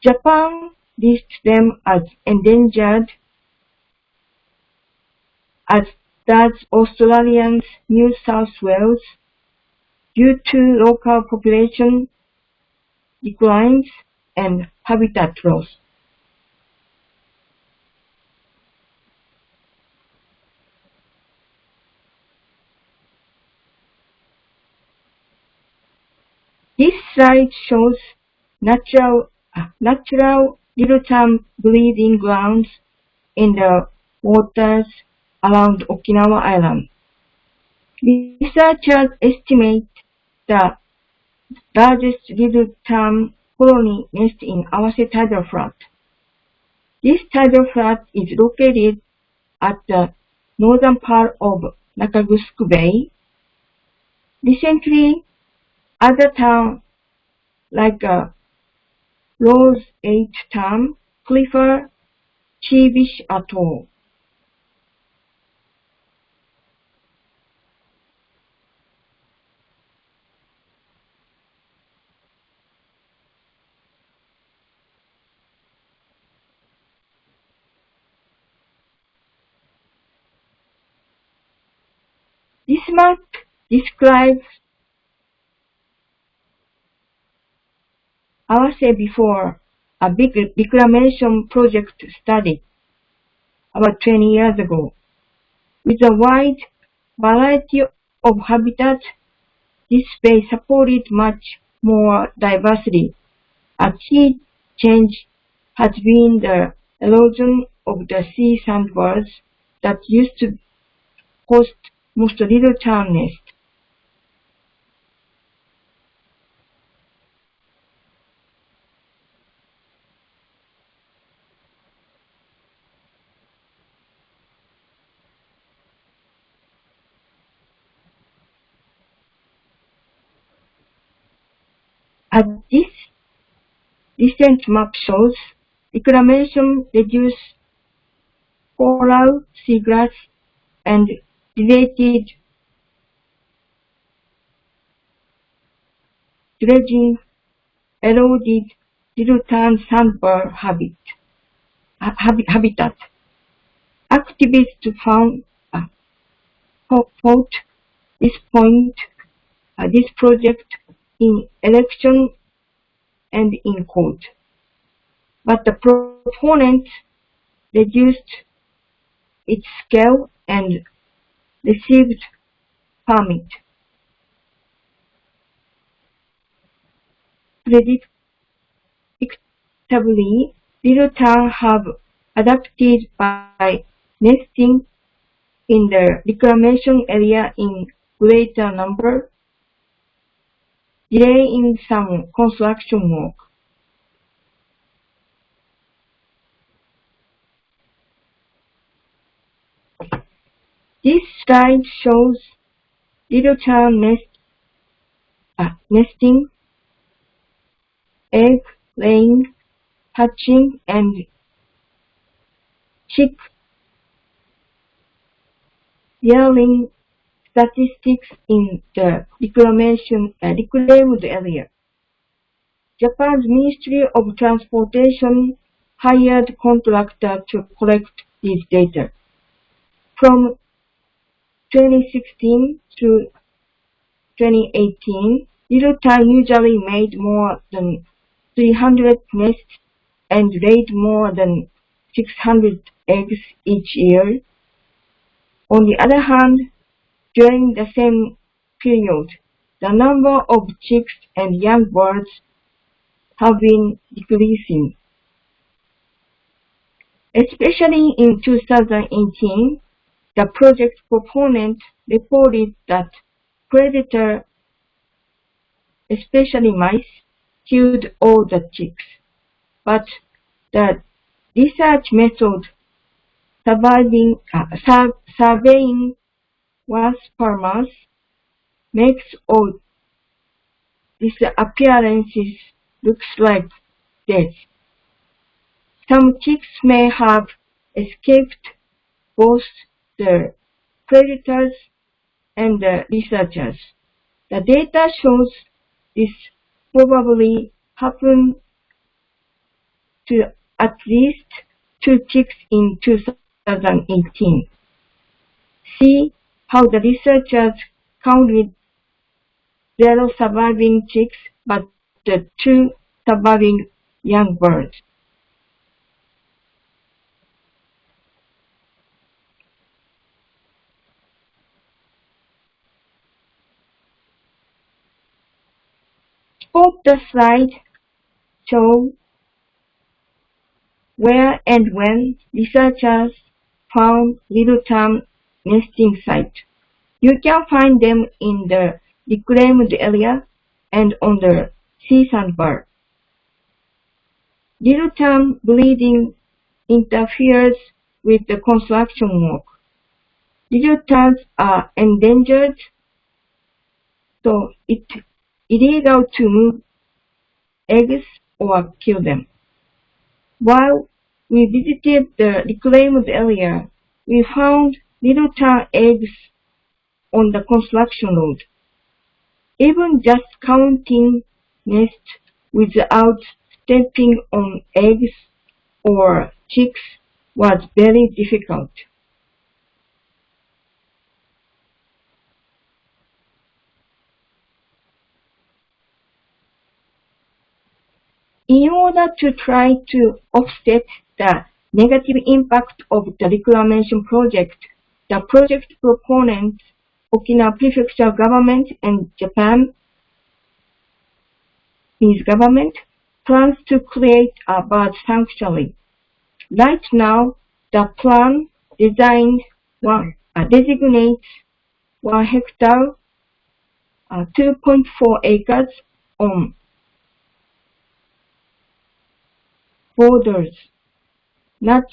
Speaker 5: Japan lists them as endangered, as does Australia's New South Wales, due to local population declines and habitat loss. This slide shows natural, uh, natural little-tern breeding grounds in the waters around Okinawa Island. Researchers estimate the largest little-tern colony nest in Awase Tidal Flat. This tidal flat is located at the northern part of Nakagusuku Bay. Recently, other terns like uh, Rose 8 Town, Clifford, Chibish Atoll. This describes Awase before a big reclamation project study about 20 years ago. With a wide variety of habitats, this space supported much more diversity. A key change has been the erosion of the sea sandbars that used to host most little tern nests. As this recent map shows, reclamation reduced coral, seagrass, and related dredging eroded little-tern sandbar habit, ha- habi- habitat. Activists found uh, fought this point, uh, this project in election and in court. But the proponents reduced its scale and received permit. Predictably, little tern have adapted by nesting in the reclamation area in greater number, delaying some construction work. This slide shows little tern nest, uh, nesting, egg laying, hatching, and chick rearing statistics in the reclamation uh, reclaimed area. Japan's Ministry of Transportation hired contractor to collect these data. From 2016 to 2018, Little Tern usually made more than 300 nests and laid more than 600 eggs each year. On the other hand, during the same period, the number of chicks and young birds have been decreasing. Especially in 2018, the project proponent reported that predator, especially mice, killed all the chicks. But the research method surviving, uh, sur surveying wasp per mouse makes all these appearances looks like death. Some chicks may have escaped both the predators and the researchers. The data shows this probably happened to at least two chicks in 2018. See how the researchers counted zero surviving chicks but the two surviving young birds. Both the slide show where and when researchers found little tern nesting site. You can find them in the reclaimed area and on the sea sandbar. Little tern bleeding interferes with the construction work. Little terns are endangered, so it's illegal to move eggs or kill them. While we visited the reclaimed area, we found little tern eggs on the construction road. Even just counting nests without stepping on eggs or chicks was very difficult. In order to try to offset the negative impact of the reclamation project, the project proponents, Okinawa Prefecture government and Japan Japanese government plans to create a bird sanctuary. Right now, the plan designed one, uh, designates one hectare, uh, 2.4 acres on borders, not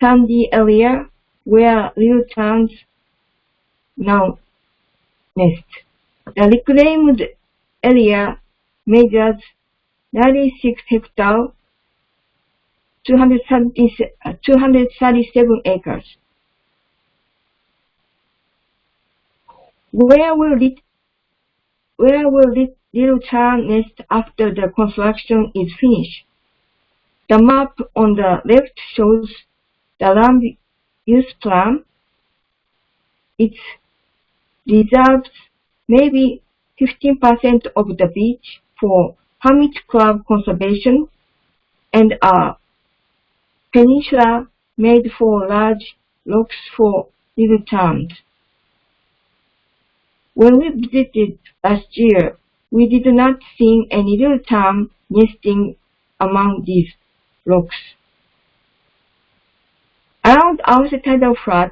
Speaker 5: sandy area where little terns now nest. The reclaimed area measures 96 hectares, 237 uh, acres. Where will it, where will it little tern nest after the construction is finished? The map on the left shows the land use plan. It reserves maybe 15% of the beach for hermit crab conservation and a peninsula made for large rocks for little terns. When we visited last year, we did not see any little tern nesting among these rocks. Around our tidal flat,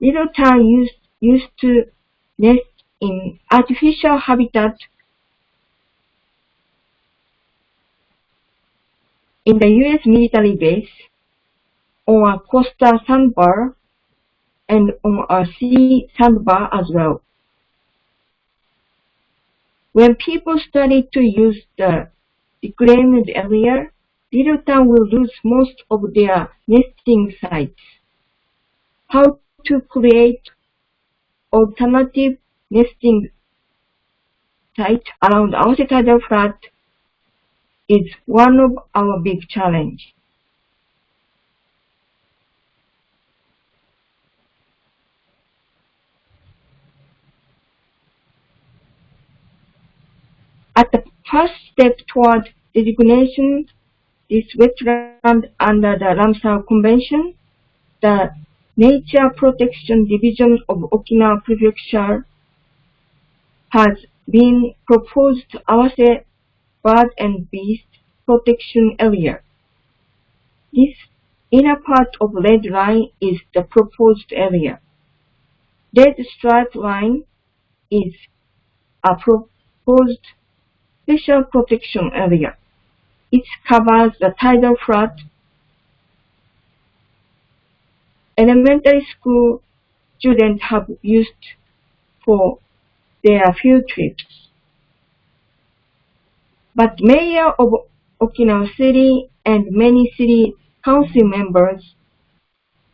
Speaker 5: little tern used, used to nest in artificial habitat in the U.S. military base, on a coastal sandbar, and on a sea sandbar as well. When people started to use the reclaimed area, Little tern will lose most of their nesting sites. How to create alternative nesting site around our tidal flat is one of our big challenge. At the first step toward designation this wetland under the Ramsar Convention, the Nature Protection Division of Okinawa Prefecture has been proposed to Awase Bird and Beast Protection Area. This inner part of red line is the proposed area. Red stripe line is a proposed special protection area. It covers the tidal flat. Elementary school students have used for their field trips. But Mayor of Okinawa City and many city council members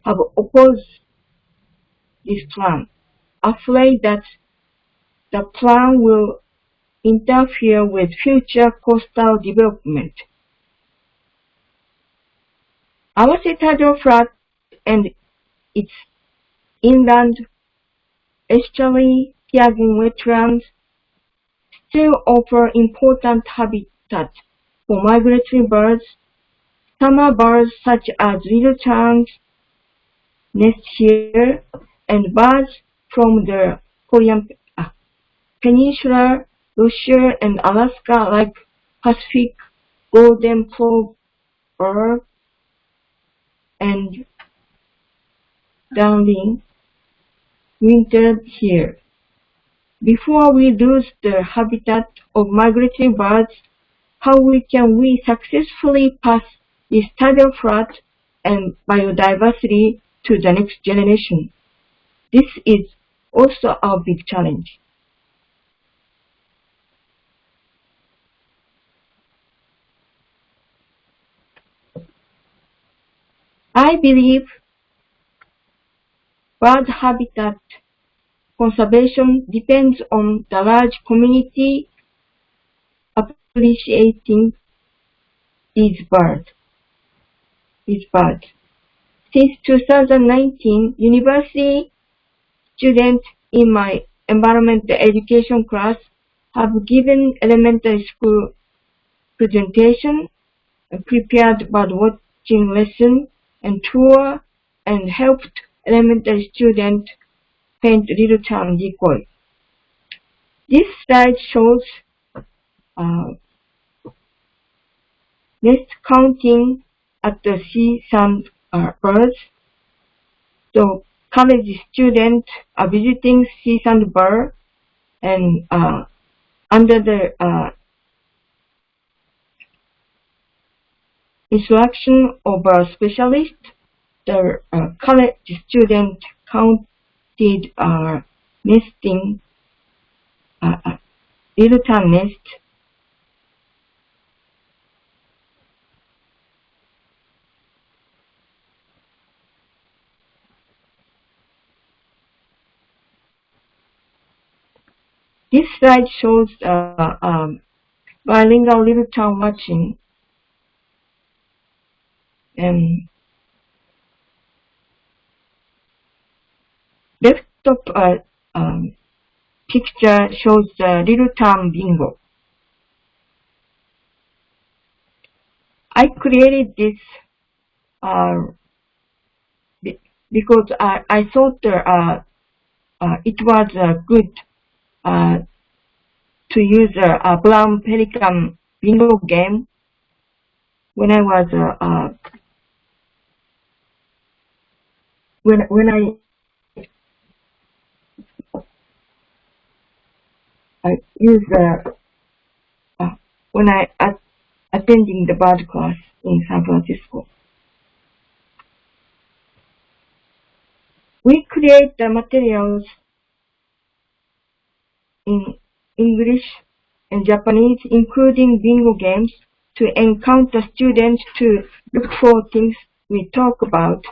Speaker 5: have opposed this plan, afraid that the plan will interfere with future coastal development. Awase Tidal Flat and its inland estuary Tiagun wetlands still offer important habitat for migratory birds. Summer birds such as little terns nest here, and birds from the Korean uh, Peninsula, Russia, and Alaska like Pacific golden plover and darling wintered here. Before we lose the habitat of migratory birds, how we can we successfully pass this tidal flood and biodiversity to the next generation? This is also our big challenge. I believe bird habitat conservation depends on the large community appreciating these birds. These birds. Since 2019, university students in my environmental education class have given elementary school presentation, prepared bird watching lesson and tour, and helped elementary students paint little tern decoy. This slide shows uh, nest counting at the sea sand uh, birds. So college students are visiting sea sand bird and uh, under the instruction of a specialist, the uh, college student counted uh, nesting, uh, uh, little tern nest. This slide shows uh, um, bilingual little tern watching and desktop uh, um, picture shows the little tern bingo. I created this uh, because I, I thought uh, uh, it was a good uh, to use a, a, brown pelican bingo game when I was uh, uh, when when I I use uh, when I at, attending the bird class in San Francisco. We create the materials in English and Japanese, including bingo games, to encounter students to look for things we talk about.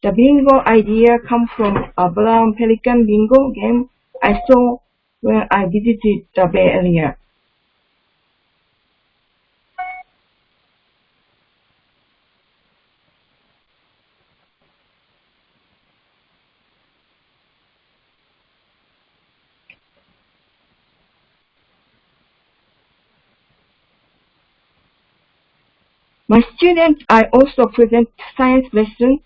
Speaker 5: The bingo idea comes from a brown pelican bingo game I saw when I visited the Bay Area. My students I also present science lessons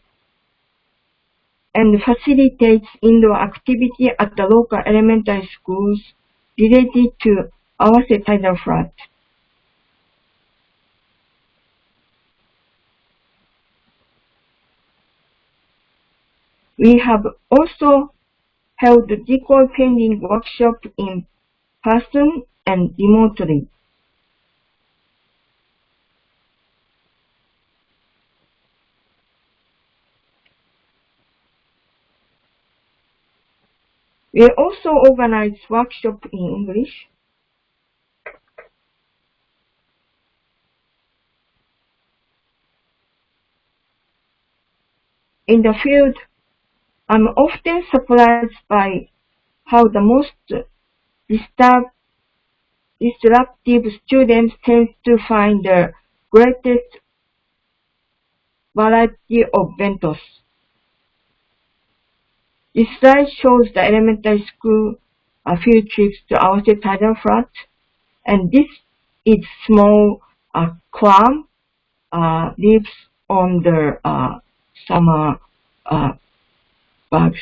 Speaker 5: and facilitates indoor activity at the local elementary schools related to Awase tidal flood. We have also held the decoy painting workshop in person and remotely. We also organize workshops in English. In the field, I'm often surprised by how the most disruptive students tend to find the greatest variety of benthos. This slide shows the elementary school uh, field trips to Awase Tidal Flat, and this is small uh, clam uh, lives on the uh, summer uh, bugs.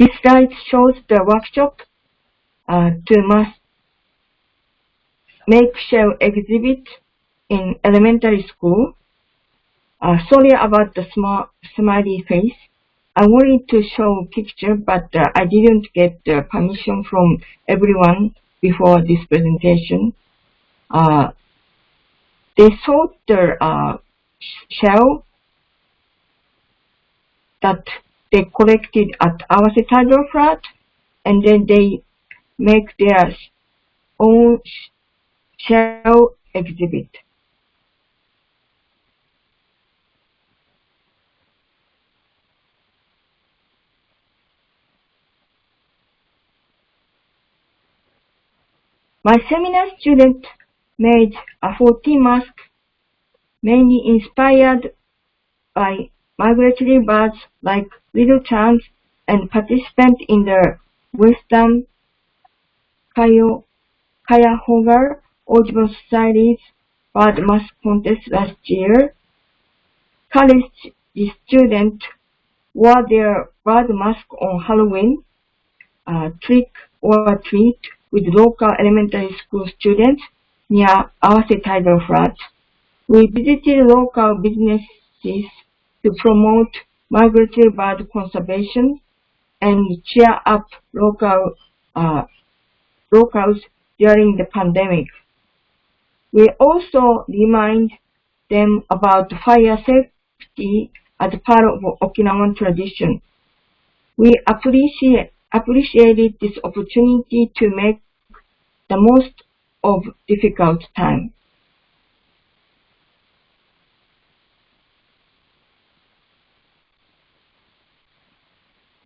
Speaker 5: This slide shows the workshop uh, to mass make shell exhibit in elementary school. Uh, sorry about the small smiley face. I wanted to show picture, but uh, I didn't get uh, permission from everyone before this presentation. Uh, they sold the uh, shell that they collected at Awase Tidal Flat, and then they make their own shell exhibit. My seminar student made a 14 mask mainly inspired by migratory birds like little terns and participant in the Western Cuyahoga Audubon Society's bird mask contest last year. College students wore their bird mask on Halloween, uh, trick or treat with local elementary school students near Awase Tidal Flat. We visited local businesses to promote migratory bird conservation and cheer up local uh, locals during the pandemic. We also remind them about fire safety as part of Okinawan tradition. We appreciate appreciated this opportunity to make the most of difficult time.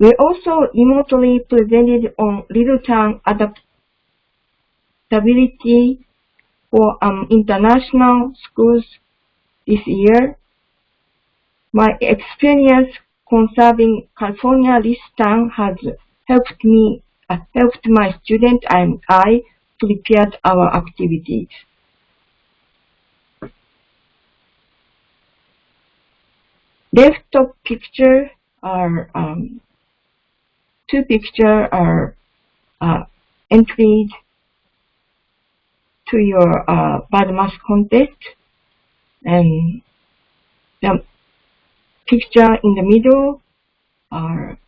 Speaker 5: We also remotely presented on Little Tern adaptability for um, international schools this year. My experience conserving California least tern has helped me, uh, helped my student and I prepare our activities. Left top picture are um, two picture are uh, entered to your uh, bird mask contest and the picture in the middle are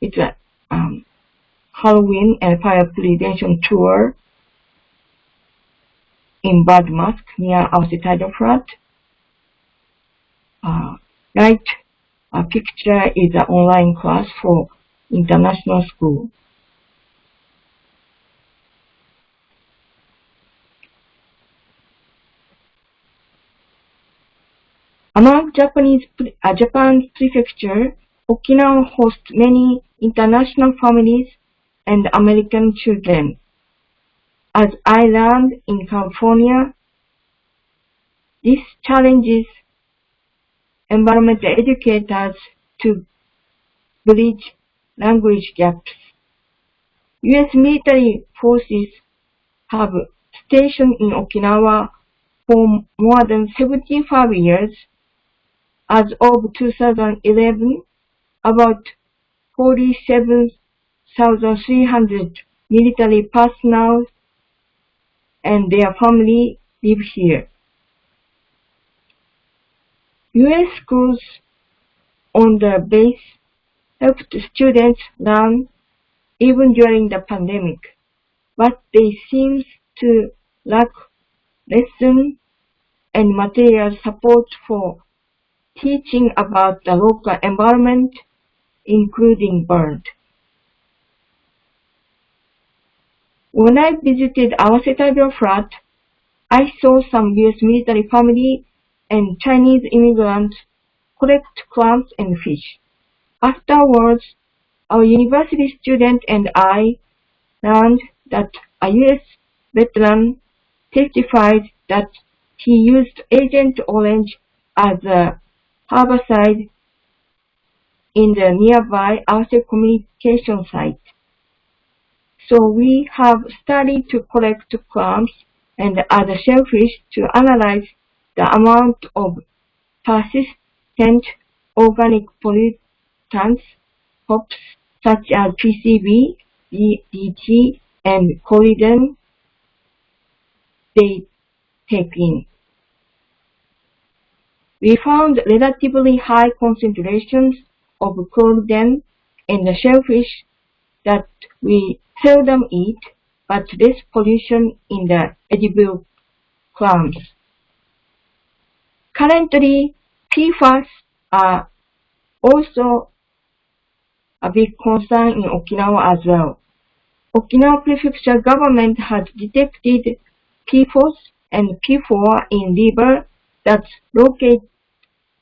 Speaker 5: it's a um, Halloween and fire prevention tour in Bird Mask near Tidal Flat. Uh, right uh, picture is an online class for international school. Among Japanese, uh, Japan's prefecture, Okinawa hosts many international families and American children. As I learned in California, this challenges environmental educators to bridge language gaps. U.S. military forces have stationed in Okinawa for more than 75 years. As of 2011, about 47,300 military personnel and their family live here. U.S. schools on the base helped students learn even during the pandemic, but they seem to lack lesson and material support for teaching about the local environment including burned. When I visited Setagio flat, I saw some US military family and Chinese immigrants collect clams and fish. Afterwards, our university student and I learned that a US veteran testified that he used Agent Orange as a herbicide in the nearby Arctic communication site. So we have studied to collect clams and other shellfish to analyze the amount of persistent organic pollutants, POPs such as PCB, DDT, and chlordane they take in. We found relatively high concentrations of chlordane in the shellfish that we seldom eat, but less pollution in the edible clams. Currently, PFAS are also a big concern in Okinawa as well. Okinawa Prefecture government has detected PFOS and P4 in river that's locate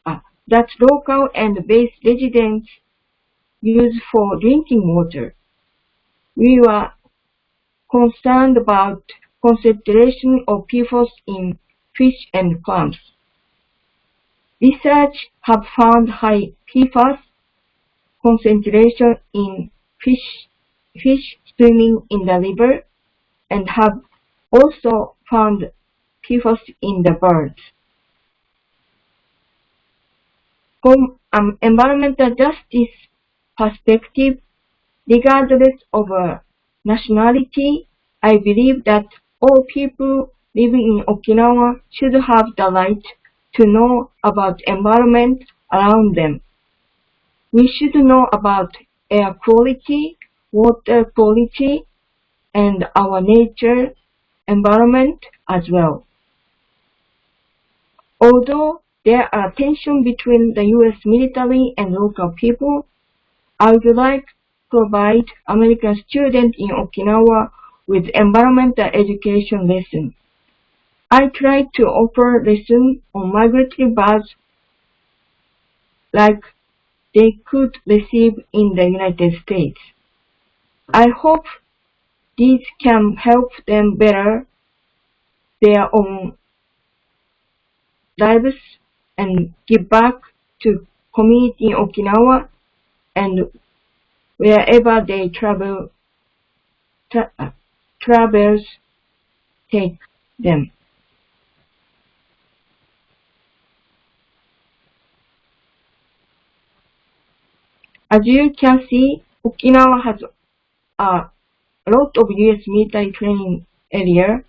Speaker 5: uh, that local and base residents use for drinking water. We were concerned about concentration of PFOS in fish and clams. Research have found high PFAS concentration in fish, fish swimming in the river and have also found PFAS in the birds. From an environmental justice perspective, regardless of nationality, I believe that all people living in Okinawa should have the right to know about environment around them. We should know about air quality, water quality, and our nature environment as well. Although there are tensions between the U.S. military and local people, I would like to provide American students in Okinawa with environmental education lessons. I try to offer lessons on migratory birds like they could receive in the United States. I hope these can help them better their own lives and give back to community in Okinawa and wherever they travel tra uh, travels take them. As you can see, Okinawa has a lot of US military training area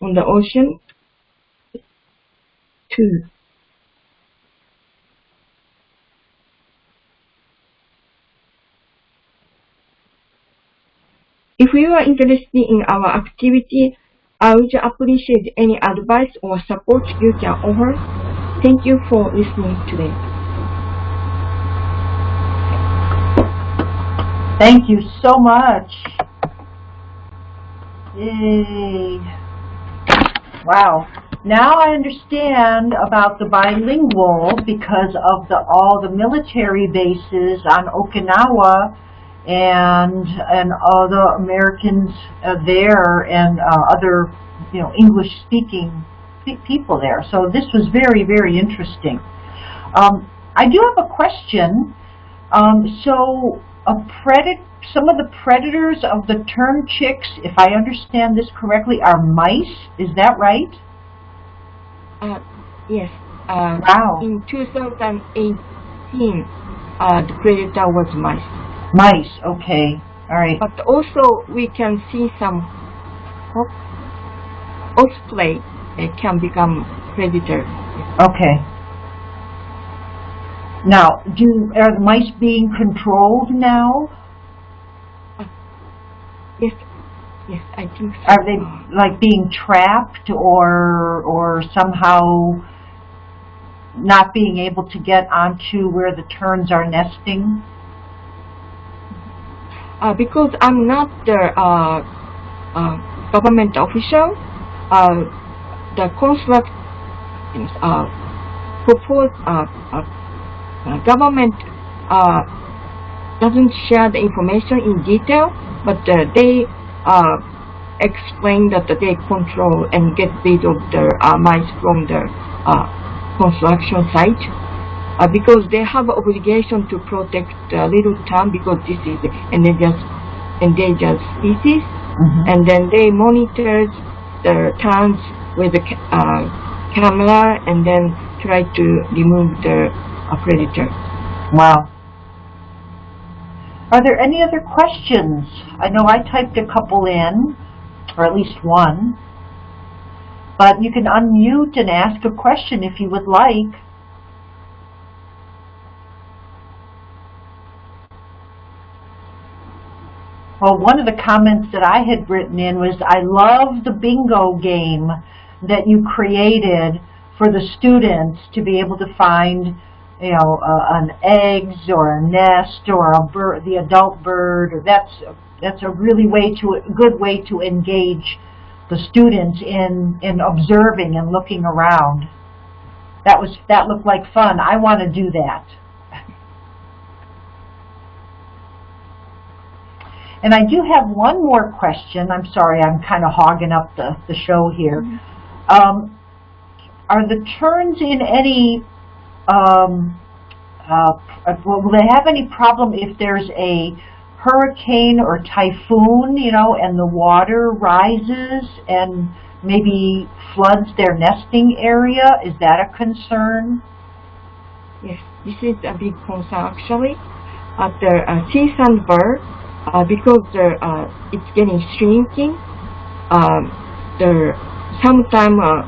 Speaker 5: on the ocean too. If you are interested in our activity, I would appreciate any advice or support you can offer. Thank you for listening today.
Speaker 1: Thank you so much. Yay. Wow. Now I understand about the bilingual because of the all the military bases on Okinawa and and all the Americans uh, there and uh, other you know English speaking people there. So this was very very interesting. Um, I do have a question. Um, so a predat some of the predators of the tern chicks, if I understand this correctly, are mice. Is that right?
Speaker 5: Uh, yes. Uh,
Speaker 1: Wow.
Speaker 5: In 2018, uh, the predator was mice.
Speaker 1: Mice. Okay. All right.
Speaker 5: But also we can see some osprey uh, can become predator.
Speaker 1: Okay. Now, do are the mice being controlled now?
Speaker 5: Yes, yes, I think so.
Speaker 1: Are they like being trapped or or somehow not being able to get onto where the terns are nesting?
Speaker 5: Uh, because I'm not the uh, uh, government official, uh, the construct uh, uh, government uh, doesn't share the information in detail, but uh, they uh, explain that they control and get rid of the uh, mice from the uh, construction site. Uh, because they have obligation to protect the little tern because this is endangered, endangered species and then they monitor the terns with the ca- uh, camera and then try to remove the uh, predator.
Speaker 1: Wow. Are there any other questions? I know I typed a couple in, or at least one. But you can unmute and ask a question if you would like. Well, one of the comments that I had written in was, I love the bingo game that you created for the students to be able to find you know, uh, an eggs or a nest or a bird, the adult bird, or that's that's a really way to a good way to engage the students in in observing and looking around. That was that looked like fun. I want to do that. And I do have one more question. I'm sorry, I'm kind of hogging up the, the show here. Um, are the terns in any um, uh, will will they have any problem if there's a hurricane or typhoon, you know, and the water rises and maybe floods their nesting area? Is that a concern?
Speaker 5: Yes, this is a big concern actually. At the uh, sea sandbar, uh, because the, uh, it's getting shrinking, um, the sometime uh,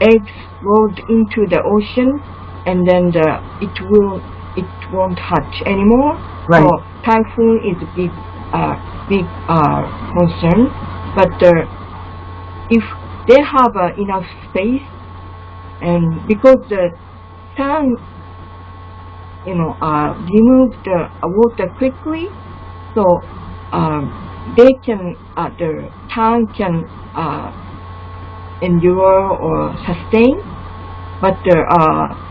Speaker 5: eggs rolled into the ocean, and then the, it will it won't hatch anymore.
Speaker 1: Right.
Speaker 5: So typhoon is a big uh, big uh, concern, but uh, if they have uh, enough space, and because the sun you know, uh, remove the uh, water quickly, so um, they can, uh, the tern can uh, endure or sustain. But the uh,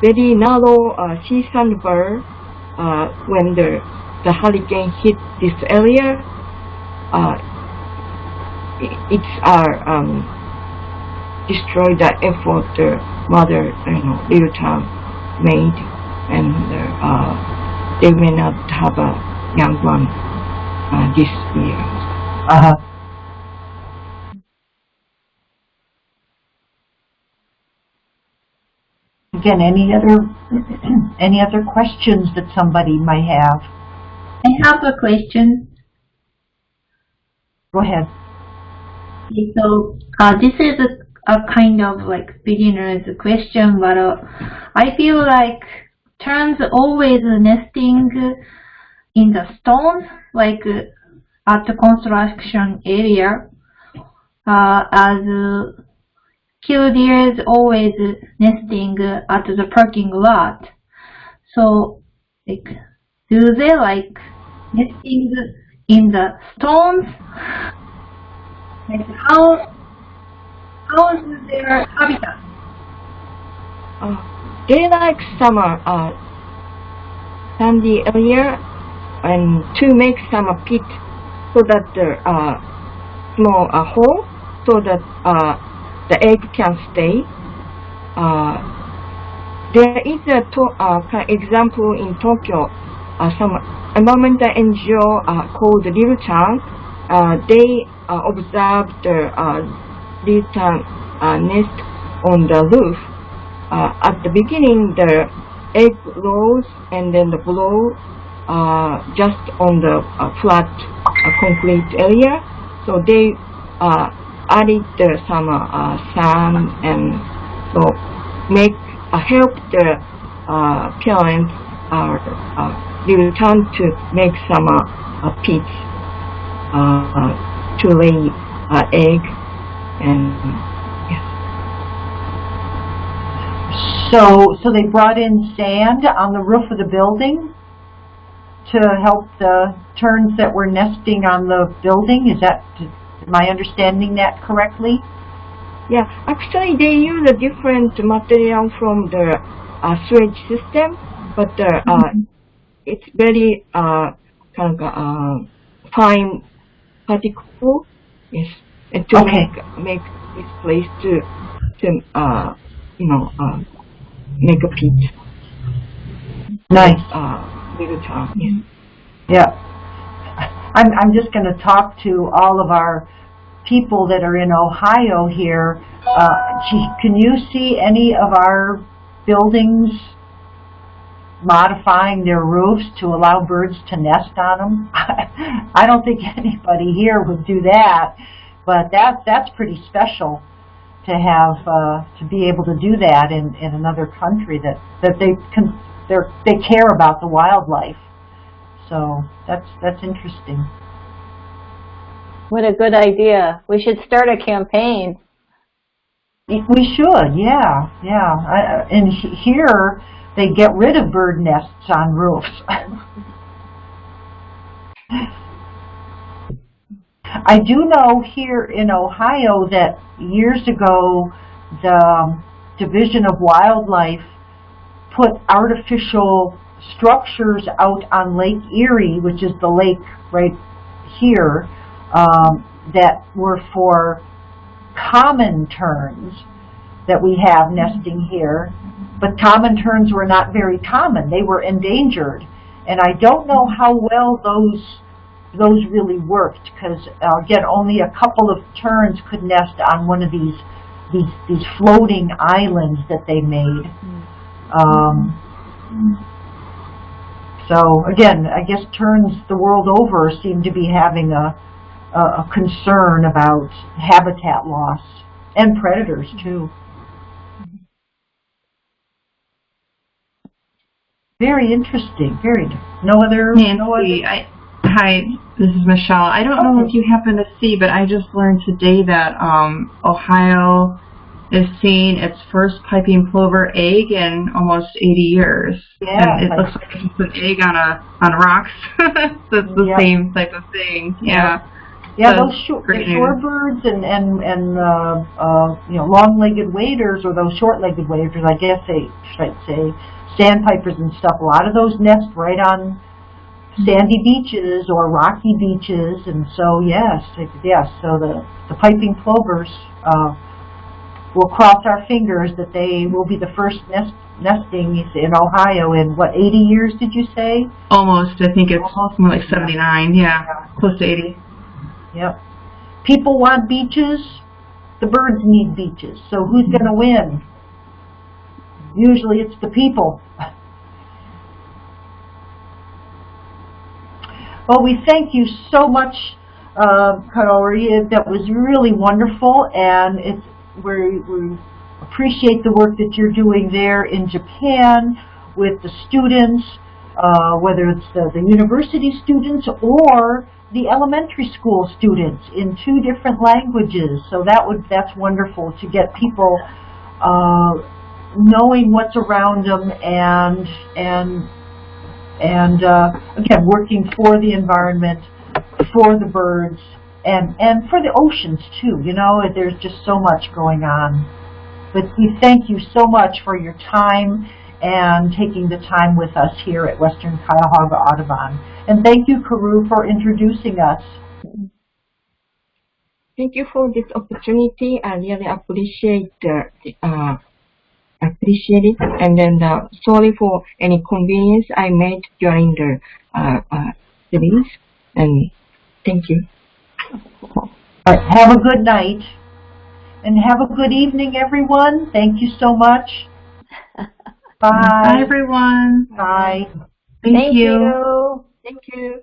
Speaker 5: very narrow uh, sea sandbar, uh, when the the hurricane hit this area, uh, it's our um, destroy the effort the mother, you know, little tern made and uh, they may not have a young one uh, this year.
Speaker 1: Uh-huh. Again, any other any other questions that somebody might have?
Speaker 4: I have a question.
Speaker 1: Go ahead.
Speaker 4: Okay, So uh, this is a, a kind of like beginner's question, but uh, I feel like terns always nesting in the stones, like uh, at the construction area, uh, as uh, is always nesting at the parking lot. So, like, do they like nesting in the stones? Like how how is their habitat?
Speaker 5: Uh, they like summer uh, sandy area and to make some pit so that the uh, small uh, hole so that uh, the egg can stay. Uh, there is a to, uh, example in Tokyo, uh, some environmental NGO uh, called Little. Uh, they uh, observed the uh, Little Tern uh, nest on the roof. Uh, at the beginning, the egg rolls and then the below uh, just on the uh, flat uh, concrete area. So they uh, added some sand and so make uh, help the uh, parents uh, uh, to make some pits to lay egg and.
Speaker 1: So, so they brought in sand on the roof of the building to help the terns that were nesting on the building? Is that, am I understanding that correctly?
Speaker 5: Yeah, actually they use a different material from the uh, sewage system, but uh, uh, it's very uh, kind of uh, fine particle. Yes, and to
Speaker 1: Okay.
Speaker 5: make make this place to to uh, you know uh, make a pit.
Speaker 1: Nice.
Speaker 5: Uh, little tern. Yes.
Speaker 1: Yeah. I'm, I'm just going to talk to all of our people that are in Ohio here. Uh, can you see any of our buildings modifying their roofs to allow birds to nest on them? I don't think anybody here would do that, but that, that's pretty special to have, uh, to be able to do that in, in another country that, that they can they care about the wildlife. So that's that's interesting.
Speaker 3: What a good idea. We should start a campaign.
Speaker 1: We should, yeah, yeah. I, and here they get rid of bird nests on roofs. I do know here in Ohio that years ago the Division of Wildlife put artificial structures out on Lake Erie, which is the lake right here, um, that were for common terns that we have nesting here. But common terns were not very common. They were endangered. And I don't know how well those those really worked because uh, again only a couple of terns could nest on one of these these these floating islands that they made. Um, so again, I guess terns the world over seem to be having a, a, a concern about habitat loss and predators too. Very interesting. Very no other no other.
Speaker 2: Nancy, I, hi, this is Michelle. I don't know if you happen to see, but I just learned today that um, Ohio is seeing its first piping plover egg in almost 80 years.
Speaker 1: Yeah,
Speaker 2: and it looks like it's an egg on a on rocks. so it's the
Speaker 1: Yeah.
Speaker 2: same type of thing. Yeah.
Speaker 1: Yeah,
Speaker 2: So,
Speaker 1: those
Speaker 2: great
Speaker 1: shorebirds and and and uh, uh, you know long-legged waders or those short-legged waders, I guess they should say sandpipers and stuff. A lot of those nest right on sandy beaches or rocky beaches, and so yes, yes. So the the piping plovers. Uh, We'll cross our fingers that they will be the first nest nesting in Ohio in what 80 years did you say?
Speaker 2: Almost. I think it's
Speaker 1: Almost.
Speaker 2: more like 79. Yeah. Close to 80.
Speaker 1: Yep. People want beaches. The birds need beaches. So who's going to win? Usually it's the people. Well, we thank you so much, uh, Kaori. That was really wonderful, and it's we we appreciate the work that you're doing there in Japan with the students, uh, whether it's the, the university students or the elementary school students in two different languages. So that would that's wonderful to get people uh, knowing what's around them and and and uh, again working for the environment, for the birds, and and for the oceans too. You know, there's just so much going on. But we thank you so much for your time and taking the time with us here at Western Cuyahoga Audubon. And thank you, Karu, for introducing us.
Speaker 5: Thank you for this opportunity. I really appreciate uh, appreciate it. And then uh, sorry for any convenience I made during the uh, uh. And thank you.
Speaker 1: All right, have a good night. And have a good evening, everyone. Thank you so much.
Speaker 2: Bye,
Speaker 1: Bye.
Speaker 2: everyone.
Speaker 1: Bye.
Speaker 2: Thank,
Speaker 3: Thank
Speaker 2: you.
Speaker 3: you.
Speaker 5: Thank you.